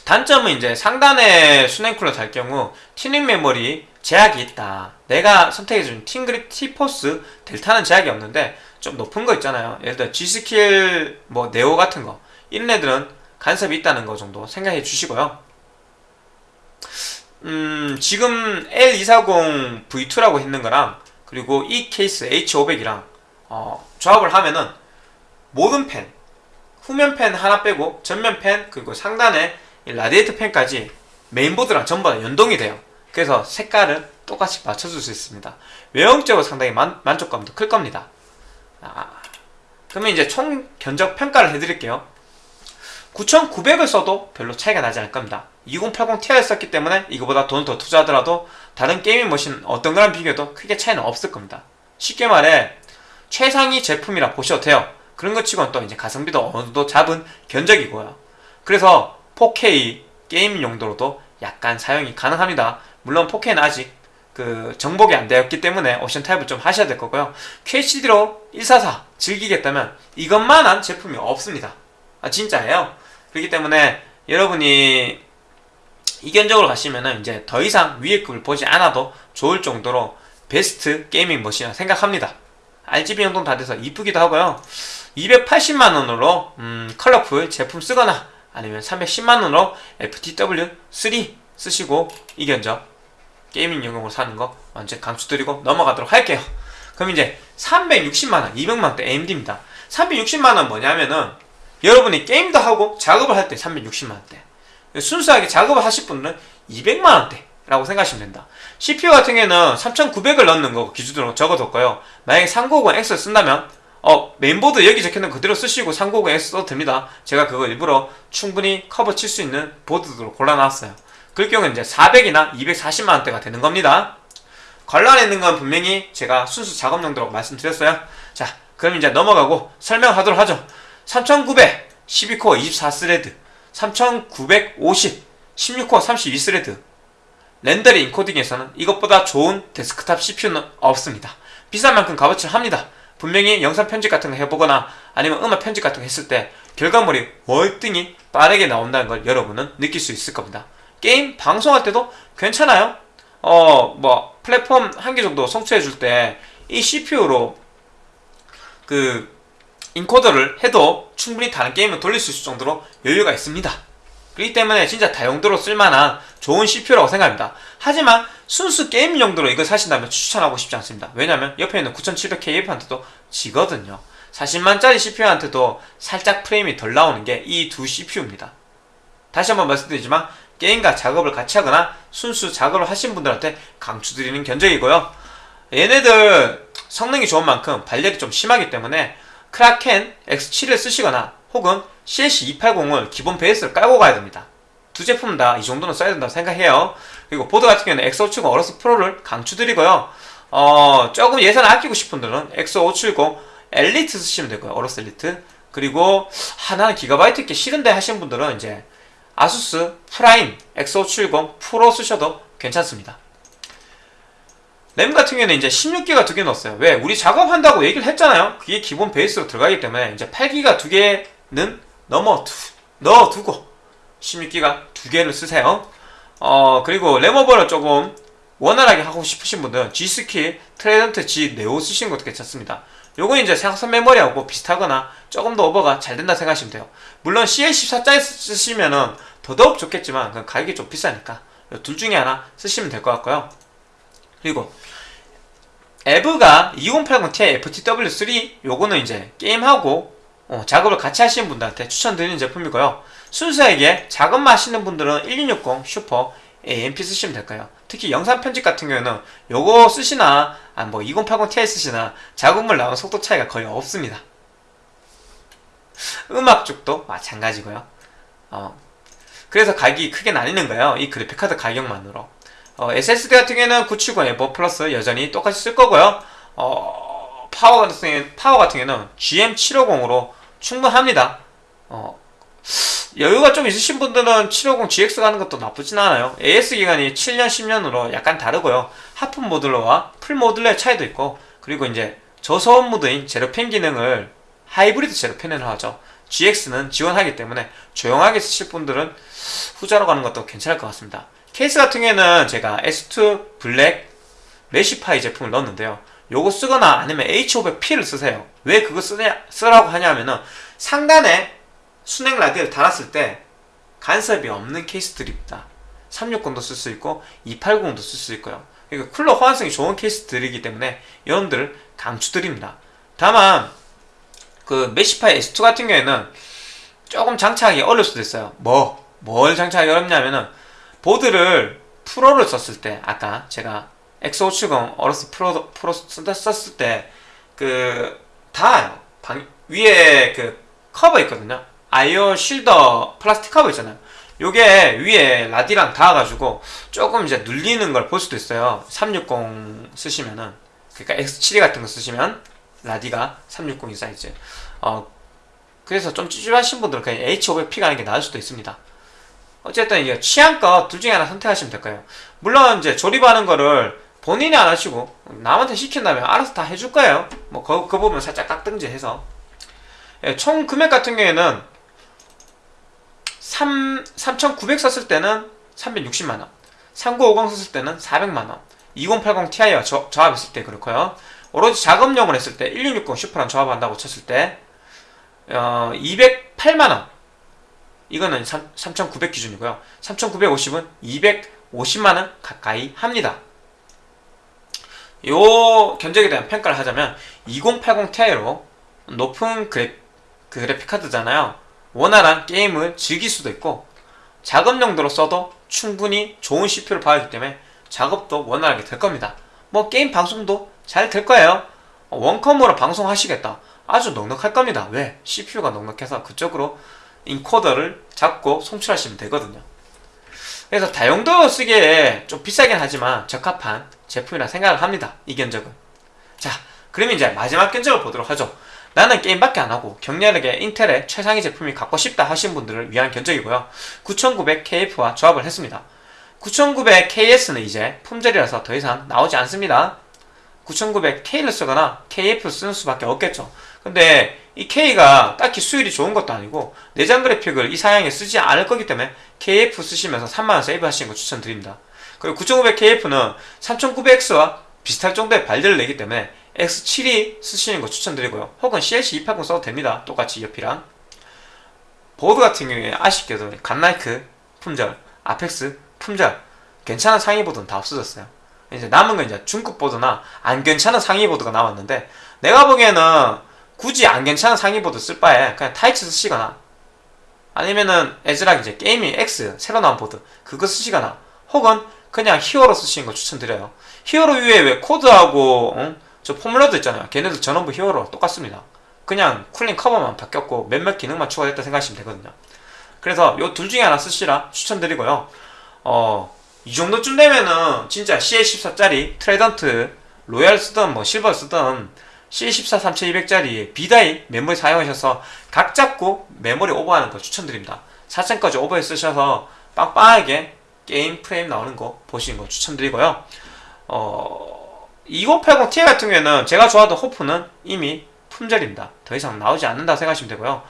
단점은 이제 상단에 수랭쿨러 달 경우 튜닝 메모리 제약이 있다. 내가 선택해준 팀그룹 티포스 델타는 제약이 없는데 좀 높은 거 있잖아요. 예를 들어 G스킬 뭐 네오 같은 거 이런 애들은 간섭이 있다는 거 정도 생각해 주시고요. 음, 지금 L240 V2라고 했는 거랑 그리고 이 케이스 H500이랑 어, 조합을 하면은 모든 펜 후면 펜 하나 빼고 전면 펜 그리고 상단에 라디에이터 펜까지 메인보드랑 전부 다 연동이 돼요. 그래서 색깔을 똑같이 맞춰줄 수 있습니다. 외형적으로 상당히 만, 만족감도 클 겁니다. 아, 그러면 이제 총 견적 평가를 해드릴게요. 9900을 써도 별로 차이가 나지 않을 겁니다. 2080 Ti를 썼기 때문에 이거보다 돈 더 투자하더라도 다른 게이밍 머신 어떤 거랑 비교해도 크게 차이는 없을 겁니다. 쉽게 말해 최상위 제품이라 보셔도 돼요. 그런 것 치고는 또 이제 가성비도 어느 정도 잡은 견적이고요. 그래서 4K 게임 용도로도 약간 사용이 가능합니다. 물론 4K는 아직 그 정복이 안 되었기 때문에 옵션 타협을 좀 하셔야 될 거고요. QHD로 144 즐기겠다면 이것만한 제품이 없습니다. 아 진짜예요. 그렇기 때문에 여러분이 이 견적으로 가시면은 이제 더 이상 위에 급을 보지 않아도 좋을 정도로 베스트 gaming machine이라 생각합니다. RGB 연동 다 돼서 이쁘기도 하고요. 280만원으로 음, 컬러풀 제품 쓰거나 아니면 310만원으로 FTW3 쓰시고 이 견적 gaming용으로 사는 거 완전 강추드리고 넘어가도록 할게요. 그럼 이제 360만원, 200만원대 AMD입니다. 360만원 뭐냐면은 여러분이 게임도 하고 작업을 할 때 360만원대 순수하게 작업을 하실 분은 200만원대 라고 생각하시면 된다. CPU 같은 경우에는 3900을 넣는 거 기준으로 적어뒀고요. 만약에 390X를 쓴다면 어, 메인보드 여기 적혀있는 그대로 쓰시고 390X 써도 됩니다. 제가 그거 일부러 충분히 커버 칠 수 있는 보드로 골라놨어요. 그럴 경우에 이제 400이나 240만원대가 되는 겁니다. 관련해 있는 건 분명히 제가 순수 작업 용도라고 말씀드렸어요. 자, 그럼 이제 넘어가고 설명하도록 하죠. 3900 12코어 24스레드 3950 16코어 32스레드 렌더링 인코딩에서는 이것보다 좋은 데스크탑 CPU는 없습니다. 비싼 만큼 값어치를 합니다. 분명히 영상 편집 같은 거 해보거나 아니면 음악 편집 같은 거 했을 때 결과물이 월등히 빠르게 나온다는 걸 여러분은 느낄 수 있을 겁니다. 게임 방송할 때도 괜찮아요. 어, 뭐, 플랫폼 한 개 정도 성취해 줄 때 이 CPU로 그 인코더를 해도 충분히 다른 게임을 돌릴 수 있을 정도로 여유가 있습니다. 그렇기 때문에 진짜 다용도로 쓸만한 좋은 CPU라고 생각합니다. 하지만 순수 게임 용도로 이걸 사신다면 추천하고 싶지 않습니다. 왜냐면 옆에 있는 9700K한테도 지거든요. 40만짜리 CPU한테도 살짝 프레임이 덜 나오는 게 이 두 CPU입니다. 다시 한번 말씀드리지만 게임과 작업을 같이 하거나 순수 작업을 하신 분들한테 강추드리는 견적이고요. 얘네들 성능이 좋은 만큼 발열이 좀 심하기 때문에 Kraken X72를 쓰시거나 혹은 CLC280을 기본 베이스를 깔고 가야 됩니다. 두 제품 다 이 정도는 써야 된다고 생각해요. 그리고 보드 같은 경우는 X570 AORUS Pro를 강추드리고요. 어, 조금 예산을 아끼고 싶은 분들은 X570 Elite 쓰시면 되고요. AORUS Elite. 그리고 하나는 기가바이트 있게 싫은데 하시는 분들은 이제 ASUS Prime X570 Pro 쓰셔도 괜찮습니다. 램 같은 경우에는 이제 16기가 두 개 넣었어요. 왜? 우리 작업한다고 얘기를 했잖아요. 그게 기본 베이스로 들어가기 때문에 이제 8기가 두 개는 넘어 두, 넣어두고 16기가 두 개를 쓰세요. 어, 그리고 램오버를 조금 원활하게 하고 싶으신 분들은 G.Skill Trident Z Neo 쓰시는 것도 괜찮습니다. 요건 이제 생각선 메모리하고 비슷하거나 조금 더 오버가 잘 된다 생각하시면 돼요. 물론 CL14짜리 쓰시면은 더더욱 좋겠지만 그 가격이 좀 비싸니까 둘 중에 하나 쓰시면 될 것 같고요. 그리고 에브가 2080ti FTW3 요거는 이제 게임하고 어, 작업을 같이 하시는 분들한테 추천드리는 제품이고요. 순수하게 작업만 하시는 분들은 1660 슈퍼 AMP 쓰시면 될까요? 특히 영상 편집 같은 경우에는 요거 쓰시나 아, 뭐 2080ti 쓰시나 작업물 나오는 속도 차이가 거의 없습니다. 음악 쪽도 마찬가지고요. 어, 그래서 가격이 크게 나뉘는 거예요. 이 그래픽카드 가격만으로. 어, SSD 같은 경우에는 970 에버 플러스 여전히 똑같이 쓸 거고요. 어, 파워 같은 경우에는 GM750으로 충분합니다. 어, 여유가 좀 있으신 분들은 750 GX 가는 것도 나쁘진 않아요. AS 기간이 7년, 10년으로 약간 다르고요. half modular와 full modular의 차이도 있고, 그리고 이제 저소음 모드인 zero fan 기능을 하이브리드 zero fan을 하죠. GX는 지원하기 때문에 조용하게 쓰실 분들은 후자로 가는 것도 괜찮을 것 같습니다. 케이스 같은 경우에는 제가 S2 Black Meshify 제품을 넣었는데요. 요거 쓰거나 아니면 H500P를 쓰세요. 왜 그거 쓰냐, 쓰라고 하냐면은 상단에 수랭 라디를 달았을 때 간섭이 없는 케이스들입니다. 360도 쓸 수 있고 280도 쓸 수 있고요. 그러니까 쿨러 호환성이 좋은 케이스들이기 때문에 여러분들을 강추드립니다. 다만 그 Meshify S2 같은 경우에는 조금 장착하기 어려울 수도 있어요. 뭐? 뭘 장착하기 어렵냐면은 보드를 Pro를 썼을 때 아까 제가 X570 AORUS Pro, Pro 썼을 때 그 닿아요. 방, 위에 그 커버 있거든요. I/O shield 플라스틱 커버 있잖아요. 요게 위에 라디랑 닿아가지고 조금 이제 눌리는 걸 볼 수도 있어요. 360 쓰시면은 그러니까 X72 같은 거 쓰시면 라디가 360이 사이즈. 어 그래서 좀 찝찝하신 분들은 그냥 H500P 가는 게 나을 수도 있습니다. 어쨌든 이게 취향껏 둘 중에 하나 선택하시면 될 거예요. 물론 이제 조립하는 거를 본인이 안 하시고 남한테 시킨다면 알아서 다 해줄 거예요. 뭐 그, 그 부분 살짝 깎든지 해서 예, 총 금액 같은 경우에는 3, 3,900 썼을 때는 360만 원, 3950 썼을 때는 400만 원, 2080 Ti와 저, 조합했을 때 그렇고요. 오로지 작업용을 했을 때 1660 슈퍼랑 조합한다고 쳤을 때 어, 208만 원. 이거는 3,900 기준이고요. 3,950은 250만 원 가까이 합니다. 요 견적에 대한 평가를 하자면 2080 Ti로 높은 그래, 그 그래픽 카드잖아요. 원활한 게임을 즐길 수도 있고 작업 용도로 써도 충분히 좋은 CPU를 봐야하기 때문에 작업도 원활하게 될 겁니다. 뭐 게임 방송도 잘 될 거예요. 원컴으로 방송하시겠다. 아주 넉넉할 겁니다. 왜? CPU가 넉넉해서 그쪽으로 인코더를 잡고 송출하시면 되거든요. 그래서 다용도 쓰기에 좀 비싸긴 하지만 적합한 제품이라 생각을 합니다. 이 견적은. 자, 그러면 이제 마지막 견적을 보도록 하죠. 나는 게임밖에 안 하고 격렬하게 인텔의 최상위 제품이 갖고 싶다 하신 분들을 위한 견적이고요. 9900KF와 조합을 했습니다. 9900KS는 이제 품절이라서 더 이상 나오지 않습니다. 9900K를 쓰거나 KF를 쓰는 수밖에 없겠죠. 근데 이 K가 딱히 수율이 좋은 것도 아니고 내장 그래픽을 이 사양에 쓰지 않을 거기 때문에 KF 쓰시면서 3만원 save 하시는 거 추천드립니다. 그리고 9900KF는 3900X와 비슷할 정도의 발열을 내기 때문에 X72 쓰시는 거 추천드리고요. 혹은 CLC280 써도 됩니다. 똑같이 옆이랑. 보드 같은 경우에 아쉽게도 Godlike 품절, Apex 품절, 괜찮은 상위 보드는 다 없어졌어요. 이제 남은 건 이제 중급 보드나 안 괜찮은 상위 보드가 남았는데 내가 보기에는 굳이 안 괜찮은 상위 보드 쓸 바에 그냥 Taichi 쓰시거나 아니면은 ASRock 이제 Gaming X 새로 나온 보드 그거 쓰시거나 혹은 그냥 Hero 쓰시는 거 추천드려요. Hero 위에 왜 Code하고 어? 저 Formula도 있잖아요. 걔네들 전원부 Hero 똑같습니다. 그냥 cooling 커버만 바뀌었고 몇몇 기능만 추가됐다 생각하시면 되거든요. 그래서 요 둘 중에 하나 쓰시라 추천드리고요. 어, 이 정도쯤 되면은 진짜 CL14짜리 Trident Royal 쓰던 뭐 실버 쓰던 C14 3200짜리 B-die 메모리 사용하셔서 각 잡고 메모리 오버하는 거 추천드립니다. 4천까지 오버해 쓰셔서 빵빵하게 게임 프레임 나오는 거 보시는 거 추천드리고요. 어, 2080ti 같은 경우에는 제가 좋아하던 HOF는 이미 품절입니다. 더 이상 나오지 않는다 생각하시면 되고요.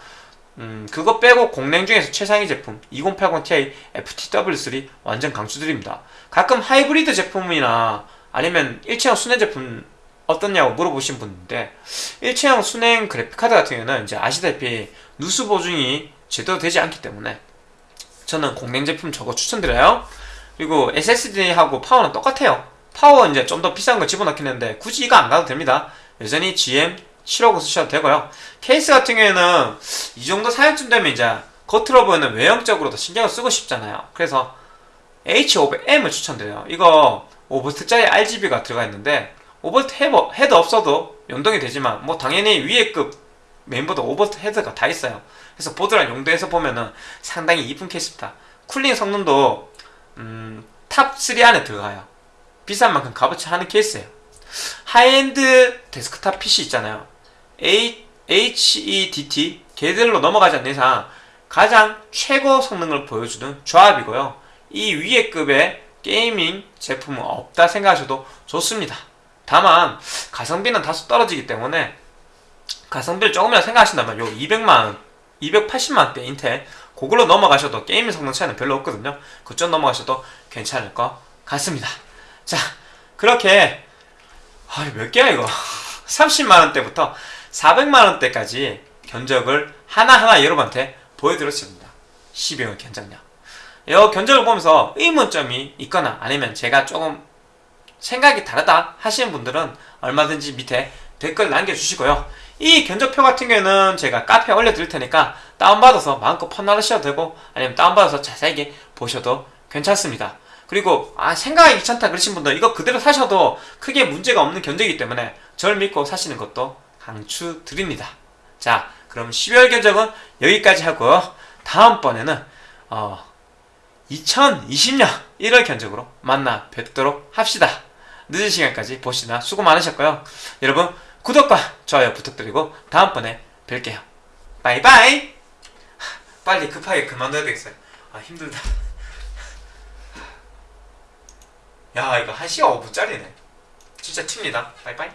음, 그거 빼고 공랭 중에서 최상위 제품 2080ti FTW3 완전 강추드립니다. 가끔 하이브리드 제품이나 아니면 일체형 순회 제품 어떻냐고 물어보신 분인데 일체형 수랭 그래픽카드 같은 경우는 이제 아시다시피 누수 보증이 제대로 되지 않기 때문에 저는 공랭 제품 저거 추천드려요. 그리고 SSD하고 파워는 똑같아요. 파워 이제 좀 더 비싼 거 집어넣긴 했는데 굳이 이거 안 가도 됩니다. 여전히 GM 750 쓰셔도 되고요. 케이스 같은 경우에는 이 정도 사양쯤 되면 이제 겉으로 보이는 외형적으로도 신경을 쓰고 싶잖아요. 그래서 H500M을 추천드려요. 이거 5V짜리 RGB가 들어가 있는데 5V 헤버, 헤드 없어도 연동이 되지만 뭐 당연히 위에 급 메인보드 5V 헤드가 다 있어요. 그래서 보드랑 용도에서 보면은 상당히 이쁜 케이스입니다. cooling 성능도 음, top3 안에 들어가요. 비싼 만큼 값어치 하는 케이스예요. High-end desktop PC 있잖아요. HEDT 걔들로 넘어가지 않는 이상 가장 최고 성능을 보여주는 조합이고요. 이 위에 급의 gaming 제품은 없다 생각하셔도 좋습니다. 다만 가성비는 다소 떨어지기 때문에 가성비를 조금이라도 생각하신다면 요 200만원, 280만원대 인텔 그걸로 넘어가셔도 게임 성능 차이는 별로 없거든요. 그쪽 넘어가셔도 괜찮을 것 같습니다. 자, 그렇게 아, 몇 개야 이거? 30만 원대부터 400만 원대까지 견적을 하나하나 여러분한테 보여드렸습니다. 12월 견적량. 이 견적을 보면서 의문점이 있거나 아니면 제가 조금 생각이 다르다 하시는 분들은 얼마든지 밑에 댓글 남겨주시고요. 이 견적표 같은 경우에는 제가 카페에 올려드릴 테니까 다운받아서 마음껏 판단하셔도 되고 아니면 다운받아서 자세하게 보셔도 괜찮습니다. 그리고 아 생각이 귀찮다 그러신 분들 이거 그대로 사셔도 크게 문제가 없는 견적이기 때문에 저를 믿고 사시는 것도 강추드립니다. 자 그럼 12월 견적은 여기까지 하고요. 다음번에는 어, 2020년 1월 견적으로 만나 뵙도록 합시다. 늦은 시간까지 보시느라 수고 많으셨고요. 여러분 구독과 좋아요 부탁드리고 다음번에 뵐게요. 바이바이. 빨리 급하게 그만둬야 되겠어요. 아 힘들다. 야 이거 1시간 5분짜리네. 진짜 칩니다. 바이바이.